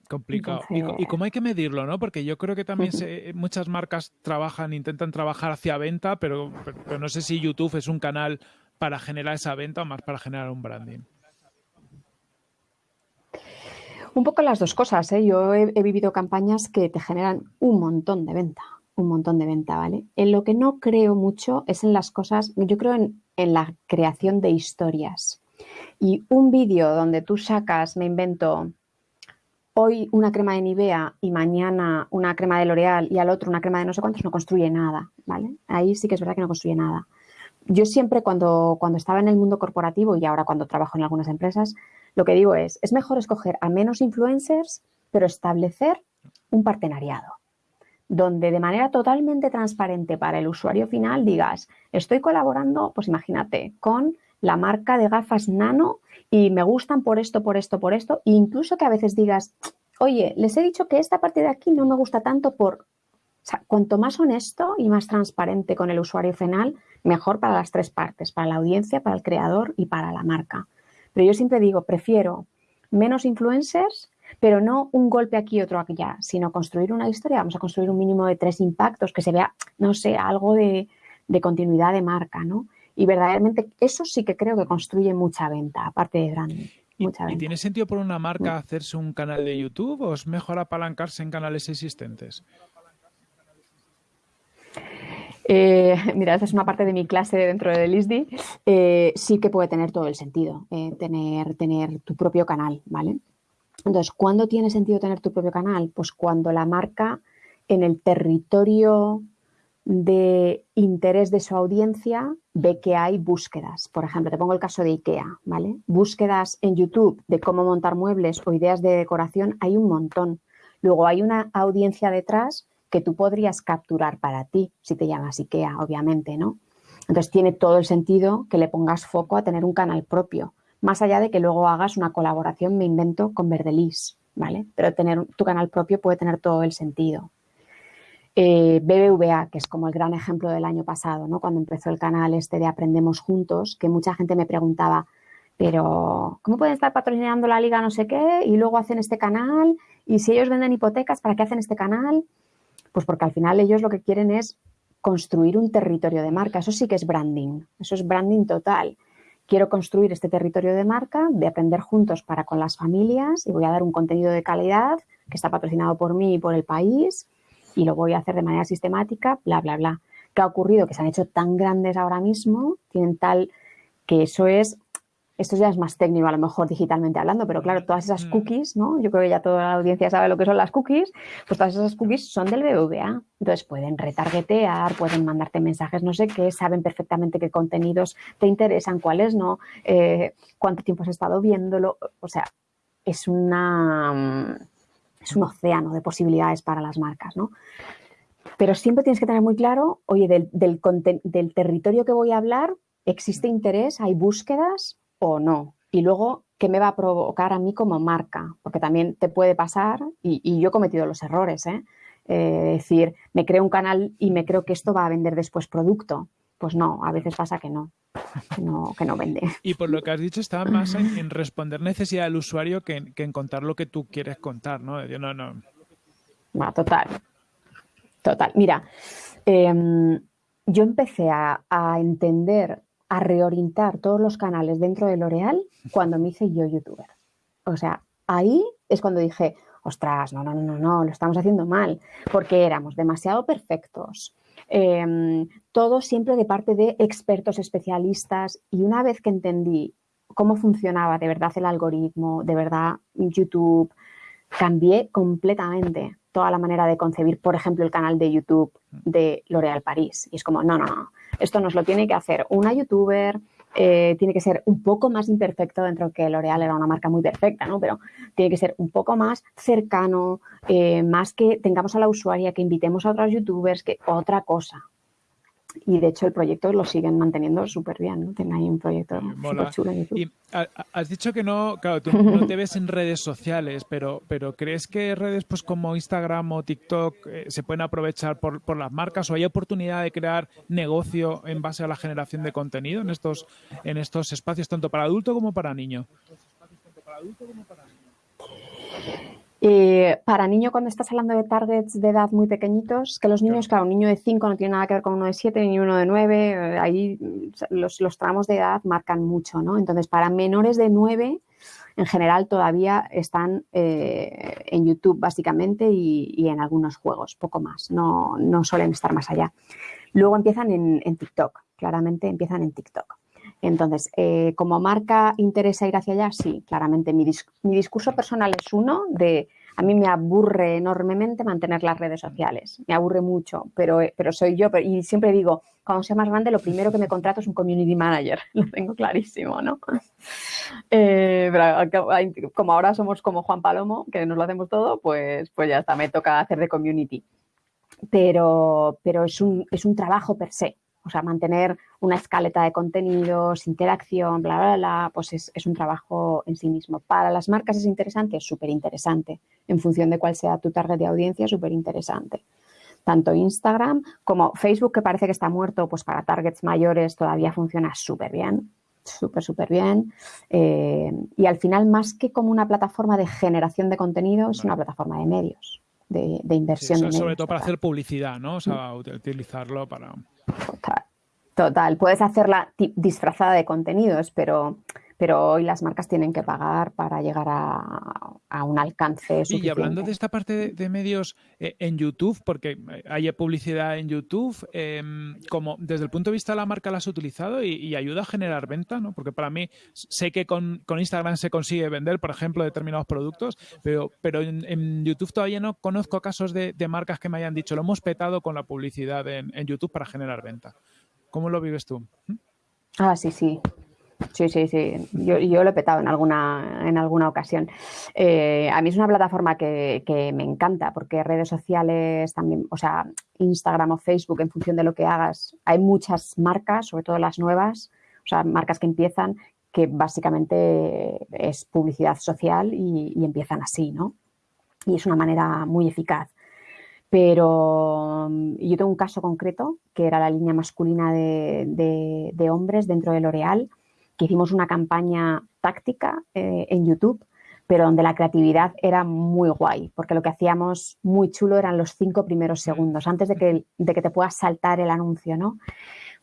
Complicado. ¿Y, cómo hay que medirlo, no? Porque yo creo que también muchas marcas trabajan, intentan trabajar hacia venta, pero, pero, no sé si YouTube es un canal para generar esa venta o más para generar un branding. Un poco las dos cosas. ¿eh? Yo he, vivido campañas que te generan un montón de venta, un montón de venta, ¿vale? En lo que no creo mucho es en las cosas, yo creo en, la creación de historias. Y un vídeo donde tú sacas, me invento, hoy una crema de Nivea y mañana una crema de L'Oreal y al otro una crema de no sé cuántos, no construye nada, ¿vale? Ahí sí que es verdad que no construye nada. Yo siempre cuando, cuando estaba en el mundo corporativo y ahora cuando trabajo en algunas empresas, lo que digo es, es mejor escoger a menos influencers, pero establecer un partenariado donde de manera totalmente transparente para el usuario final digas, estoy colaborando, pues imagínate, con la marca de gafas nano y me gustan por esto, por esto, por esto, e incluso que a veces digas, oye, les he dicho que esta parte de aquí no me gusta tanto por... O sea, cuanto más honesto y más transparente con el usuario final, mejor para las tres partes, para la audiencia, para el creador y para la marca. Pero yo siempre digo, prefiero menos influencers, pero no un golpe aquí y otro allá, sino construir una historia. Vamos a construir un mínimo de tres impactos, que se vea, no sé, algo de, continuidad de marca, ¿no? Y verdaderamente eso sí que creo que construye mucha venta, aparte de. Mucha ¿Y, tiene sentido por una marca mm. hacerse un canal de YouTube o es mejor apalancarse en canales existentes? Eh, mira, esta es una parte de mi clase dentro del ISDI, eh, sí que puede tener todo el sentido, eh, tener, tener tu propio canal, ¿vale? Entonces, ¿cuándo tiene sentido tener tu propio canal? Pues cuando la marca en el territorio de interés de su audiencia ve que hay búsquedas. Por ejemplo, te pongo el caso de IKEA, ¿vale? Búsquedas en YouTube de cómo montar muebles o ideas de decoración, hay un montón. Luego hay una audiencia detrás que tú podrías capturar para ti, si te llamas IKEA, obviamente, ¿no? Entonces tiene todo el sentido que le pongas foco a tener un canal propio, más allá de que luego hagas una colaboración, me invento, con Verdelis, ¿vale? Pero tener tu canal propio puede tener todo el sentido. Eh, BBVA, que es como el gran ejemplo del año pasado, ¿no? Cuando empezó el canal este de Aprendemos Juntos, que mucha gente me preguntaba, pero ¿cómo pueden estar patrocinando la liga no sé qué y luego hacen este canal? Y si ellos venden hipotecas, ¿para qué hacen este canal? Pues porque al final ellos lo que quieren es construir un territorio de marca. Eso sí que es branding, eso es branding total. Quiero construir este territorio de marca, de aprender juntos para con las familias y voy a dar un contenido de calidad que está patrocinado por mí y por el país y lo voy a hacer de manera sistemática, bla, bla, bla. ¿Qué ha ocurrido? Que se han hecho tan grandes ahora mismo, tienen tal que eso es esto ya es más técnico a lo mejor digitalmente hablando, pero claro, todas esas mm. cookies, ¿no? Yo creo que ya toda la audiencia sabe lo que son las cookies, pues todas esas cookies son del BBVA. Entonces pueden retargetear, pueden mandarte mensajes no sé qué, saben perfectamente qué contenidos te interesan, cuáles no, eh, cuánto tiempo has estado viéndolo. O sea, es una es un océano de posibilidades para las marcas, ¿no? Pero siempre tienes que tener muy claro, oye, del, del, del territorio que voy a hablar, ¿existe interés? ¿Hay búsquedas? O no. Y luego qué me va a provocar a mí como marca, porque también te puede pasar, y, yo he cometido los errores, ¿eh? ¿eh? decir, me creo un canal y me creo que esto va a vender después producto. Pues no, a veces pasa que no, que no, que no vende. Y por lo que has dicho, estaba más en, responder necesidad del usuario que en, contar lo que tú quieres contar, ¿no? no, no. Va, total. Total. Mira, em, yo empecé a, a entender a reorientar todos los canales dentro de L'Oreal cuando me hice yo youtuber. O sea, ahí es cuando dije, ostras, no, no, no, no, no, lo estamos haciendo mal, porque éramos demasiado perfectos. Eh, todo siempre de parte de expertos especialistas y una vez que entendí cómo funcionaba de verdad el algoritmo, de verdad YouTube, cambié completamente toda la manera de concebir, por ejemplo, el canal de YouTube de L'Oréal París. Y es como, no, no, no, esto nos lo tiene que hacer una youtuber, eh, tiene que ser un poco más imperfecto dentro que L'Oreal era una marca muy perfecta, ¿no? Pero tiene que ser un poco más cercano, eh, más que tengamos a la usuaria, que invitemos a otros youtubers, que otra cosa, y de hecho el proyecto lo siguen manteniendo súper bien, ¿no? Tienen ahí un proyecto súper chulo en YouTube. Y has dicho que no, claro, tú no te ves en redes sociales, pero, pero ¿crees que redes pues como Instagram o TikTok eh, se pueden aprovechar por, por, las marcas o hay oportunidad de crear negocio en base a la generación de contenido en estos, en estos espacios, tanto para adulto como para niño? Eh, para niño, cuando estás hablando de targets de edad muy pequeñitos, que los niños, claro, un niño de 5 no tiene nada que ver con uno de 7 ni uno de 9, eh, ahí los, tramos de edad marcan mucho, ¿no? Entonces, para menores de 9, en general todavía están eh, en YouTube básicamente y, en algunos juegos, poco más, no, no suelen estar más allá. Luego empiezan en, en TikTok, claramente empiezan en TikTok. Entonces, eh, ¿como marca interesa ir hacia allá? Sí, claramente. Mi, discurso personal es uno de, a mí me aburre enormemente mantener las redes sociales, me aburre mucho, pero, eh, pero soy yo. y siempre digo, cuando sea más grande, lo primero que me contrato es un community manager, lo tengo clarísimo, ¿no? Eh, pero como ahora somos como Juan Palomo, que nos lo hacemos todo, pues, pues ya está, me toca hacer de community. Pero, pero es, un, es un trabajo per se, o sea, mantener una escaleta de contenidos, interacción, bla, bla, bla, pues es, un trabajo en sí mismo. Para las marcas es interesante, es súper interesante. En función de cuál sea tu target de audiencia, súper interesante. Tanto Instagram como Facebook, que parece que está muerto, pues para targets mayores todavía funciona súper bien súper, súper bien. Eh, y al final, más que como una plataforma de generación de contenido, es una plataforma de medios, de, inversión. sobre todo para hacer publicidad, ¿no? O sea, mm. utilizarlo para... Total. Total, puedes hacerla disfrazada de contenidos, pero, pero hoy las marcas tienen que pagar para llegar a, un alcance suficiente. Y hablando de esta parte de, medios eh, en YouTube, porque eh, hay publicidad en YouTube, em, como desde el punto de vista de la marca la has utilizado y, ayuda a generar venta, ¿no? Porque para mí sé que con, Instagram se consigue vender, por ejemplo, determinados productos, pero, pero en, YouTube todavía no conozco casos de, marcas que me hayan dicho, lo hemos petado con la publicidad en YouTube para generar venta. ¿Cómo lo vives tú? Ah, sí, sí. Sí, sí, sí. Yo, lo he petado en alguna, en alguna ocasión. Eh, a mí es una plataforma que, me encanta porque redes sociales también, o sea, Instagram o Facebook, en función de lo que hagas, hay muchas marcas, sobre todo las nuevas, o sea, marcas que empiezan, que básicamente es publicidad social y, empiezan así, ¿no? Y es una manera muy eficaz. Pero yo tengo un caso concreto, que era la línea masculina de, hombres dentro de L'Oreal, que hicimos una campaña táctica eh, en YouTube, pero donde la creatividad era muy guay, porque lo que hacíamos muy chulo eran los cinco primeros segundos, antes de que, de que te puedas saltar el anuncio, ¿no?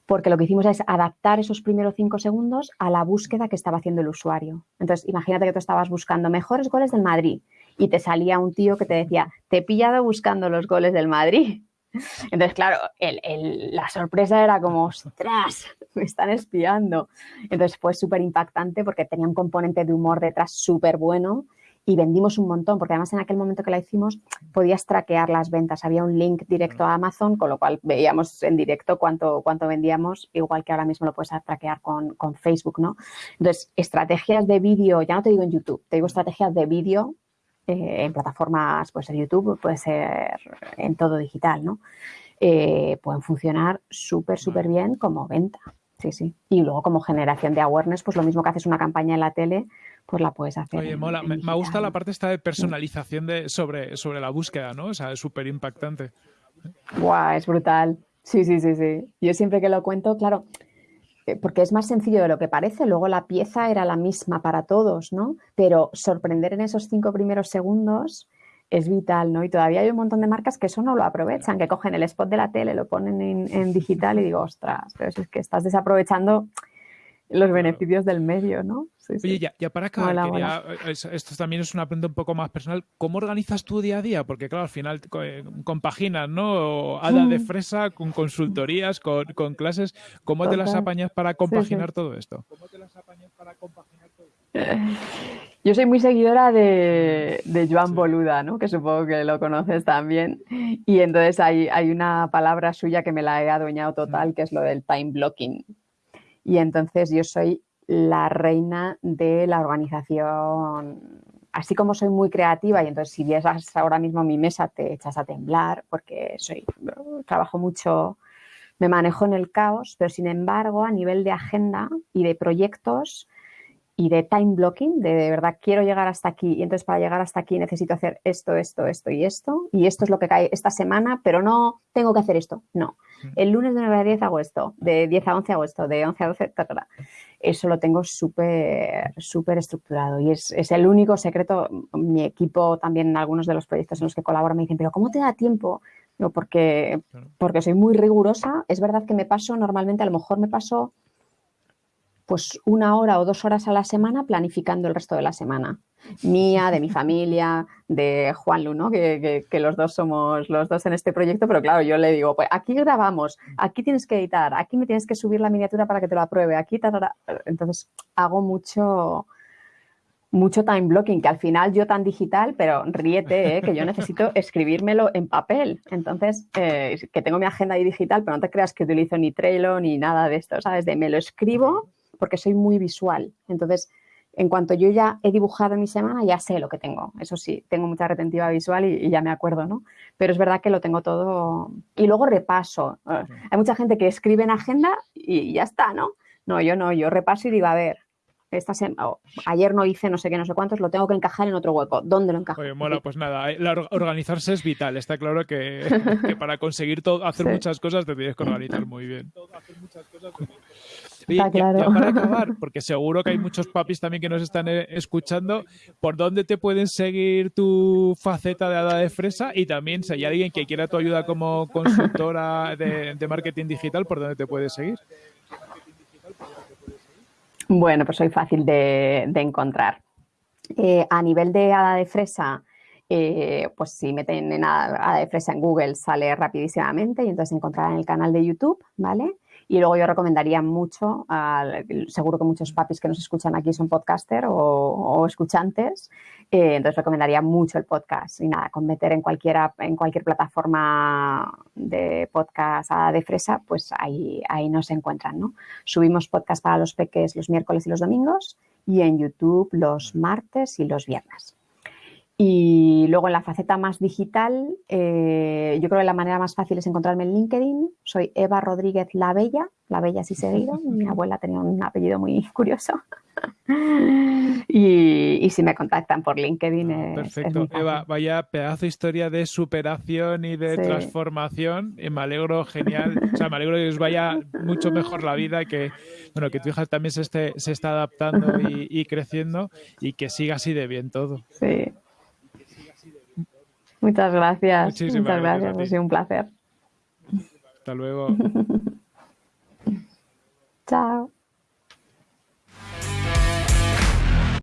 Porque lo que hicimos es adaptar esos primeros cinco segundos a la búsqueda que estaba haciendo el usuario. Entonces, imagínate que tú estabas buscando mejores goles del Madrid y te salía un tío que te decía, te he pillado buscando los goles del Madrid. Entonces, claro, la sorpresa era como, ostras, me están espiando. Entonces fue súper impactante porque tenía un componente de humor detrás súper bueno y vendimos un montón, porque además en aquel momento que la hicimos podías traquear las ventas. Había un link directo a Amazon, con lo cual veíamos en directo cuánto, cuánto vendíamos, igual que ahora mismo lo puedes traquear con, con Facebook, ¿no? Entonces, estrategias de vídeo, ya no te digo en YouTube, te digo estrategias de vídeo eh, en plataformas, puede ser YouTube, puede ser en todo digital, ¿no? Eh, pueden funcionar súper, súper bien como venta. sí, sí. Y luego como generación de awareness, pues lo mismo que haces una campaña en la tele, pues la puedes hacer. Oye, mola. me, gusta la parte esta de personalización de, sobre, sobre la búsqueda, ¿no? O sea, es súper impactante. Guau, es brutal. Sí, sí, sí, sí. Yo siempre que lo cuento, claro, porque es más sencillo de lo que parece, luego la pieza era la misma para todos, ¿no? Pero sorprender en esos cinco primeros segundos es vital, ¿no? Y todavía hay un montón de marcas que eso no lo aprovechan, que cogen el spot de la tele, lo ponen en, digital y digo, ostras, pero es que estás desaprovechando los beneficios del medio, ¿no? Oye, Ya, para acabar, esto también es una pregunta un poco más personal. ¿Cómo organizas tu día a día? Porque, claro, al final eh, compaginas, ¿no? Hada de fresa con consultorías, con, clases. ¿Cómo te las apañas para compaginar todo esto? ¿Cómo te las apañas para compaginar todo esto? Yo soy muy seguidora de, Joan Boluda, ¿no? que supongo que lo conoces también. Y entonces hay, hay una palabra suya que me la he adueñado total, que es lo del time blocking. Y entonces yo soy la reina de la organización. Así como soy muy creativa y entonces si vieras ahora mismo mi mesa te echas a temblar porque soy trabajo mucho, me manejo en el caos, pero sin embargo a nivel de agenda y de proyectos y de time blocking, de, de verdad quiero llegar hasta aquí y entonces para llegar hasta aquí necesito hacer esto, esto, esto y esto y esto es lo que cae esta semana, pero no tengo que hacer esto, no. El lunes de 9 a 10 hago esto, de 10 a 11 hago esto, de 11 a 12, Eso lo tengo súper, súper estructurado y es, es, el único secreto. Mi equipo también en algunos de los proyectos en los que colaboro me dicen, pero ¿cómo te da tiempo? porque, porque soy muy rigurosa. Es verdad que me paso normalmente, a lo mejor me paso pues una hora o dos horas a la semana planificando el resto de la semana. Mía, de mi familia, de Juan Lu, ¿no? Que, los dos somos los dos en este proyecto, pero claro, yo le digo, pues aquí grabamos, aquí tienes que editar, aquí me tienes que subir la miniatura para que te lo apruebe, aquí, entonces hago mucho, mucho time blocking, que al final yo tan digital, pero ríete, ¿eh? que yo necesito escribírmelo en papel. Entonces, eh, que tengo mi agenda ahí digital, pero no te creas que utilizo ni Trello ni nada de esto, ¿sabes? De me lo escribo porque soy muy visual. Entonces, en cuanto yo ya he dibujado mi semana, ya sé lo que tengo. Eso sí, tengo mucha retentiva visual y, ya me acuerdo, ¿no? Pero es verdad que lo tengo todo. Y luego repaso. Hay mucha gente que escribe en agenda y ya está, ¿no? No, yo no, yo repaso y digo, a ver, esta ayer no hice no sé qué, no sé cuántos, lo tengo que encajar en otro hueco. ¿Dónde lo encajo? Oye, mola, pues nada, organizarse es vital. Está claro que, para conseguir todo, hacer muchas cosas te tienes que organizar muy bien. Hacer muchas cosas ya, para acabar, porque seguro que hay muchos papis también que nos están eh, escuchando, ¿por dónde te pueden seguir tu faceta de hada de fresa? Y también, si hay alguien que quiera tu ayuda como consultora de, marketing digital, ¿por dónde te puedes seguir? Bueno, pues soy fácil de, encontrar. Eh, a nivel de hada de fresa, eh, pues si meten en hada de fresa en Google sale rapidísimamente y entonces encontrarán el canal de YouTube, ¿vale? Y luego yo recomendaría mucho, seguro que muchos papis que nos escuchan aquí son podcaster o, escuchantes, eh, entonces recomendaría mucho el podcast. Y nada, con meter en, cualquiera, en cualquier plataforma de podcast de fresa, pues ahí, ahí nos encuentran, ¿no? Subimos podcast para los peques los miércoles y los domingos y en YouTube los martes y los viernes. Y luego en la faceta más digital, eh, yo creo que la manera más fácil es encontrarme en LinkedIn. Soy Eva Rodríguez La Bella, La Bella sí seguido. Mi abuela tenía un apellido muy curioso. y, si me contactan por LinkedIn ah, es, Perfecto. Eva, vaya pedazo de historia de superación y de transformación. Y me alegro, genial. O sea, me alegro que os vaya mucho mejor la vida, que, bueno, que tu hija también se, esté, se está adaptando y, y creciendo y que siga así de bien todo. Sí. Muchas gracias. Muchas gracias, ha sido un placer. Hasta luego. Chao.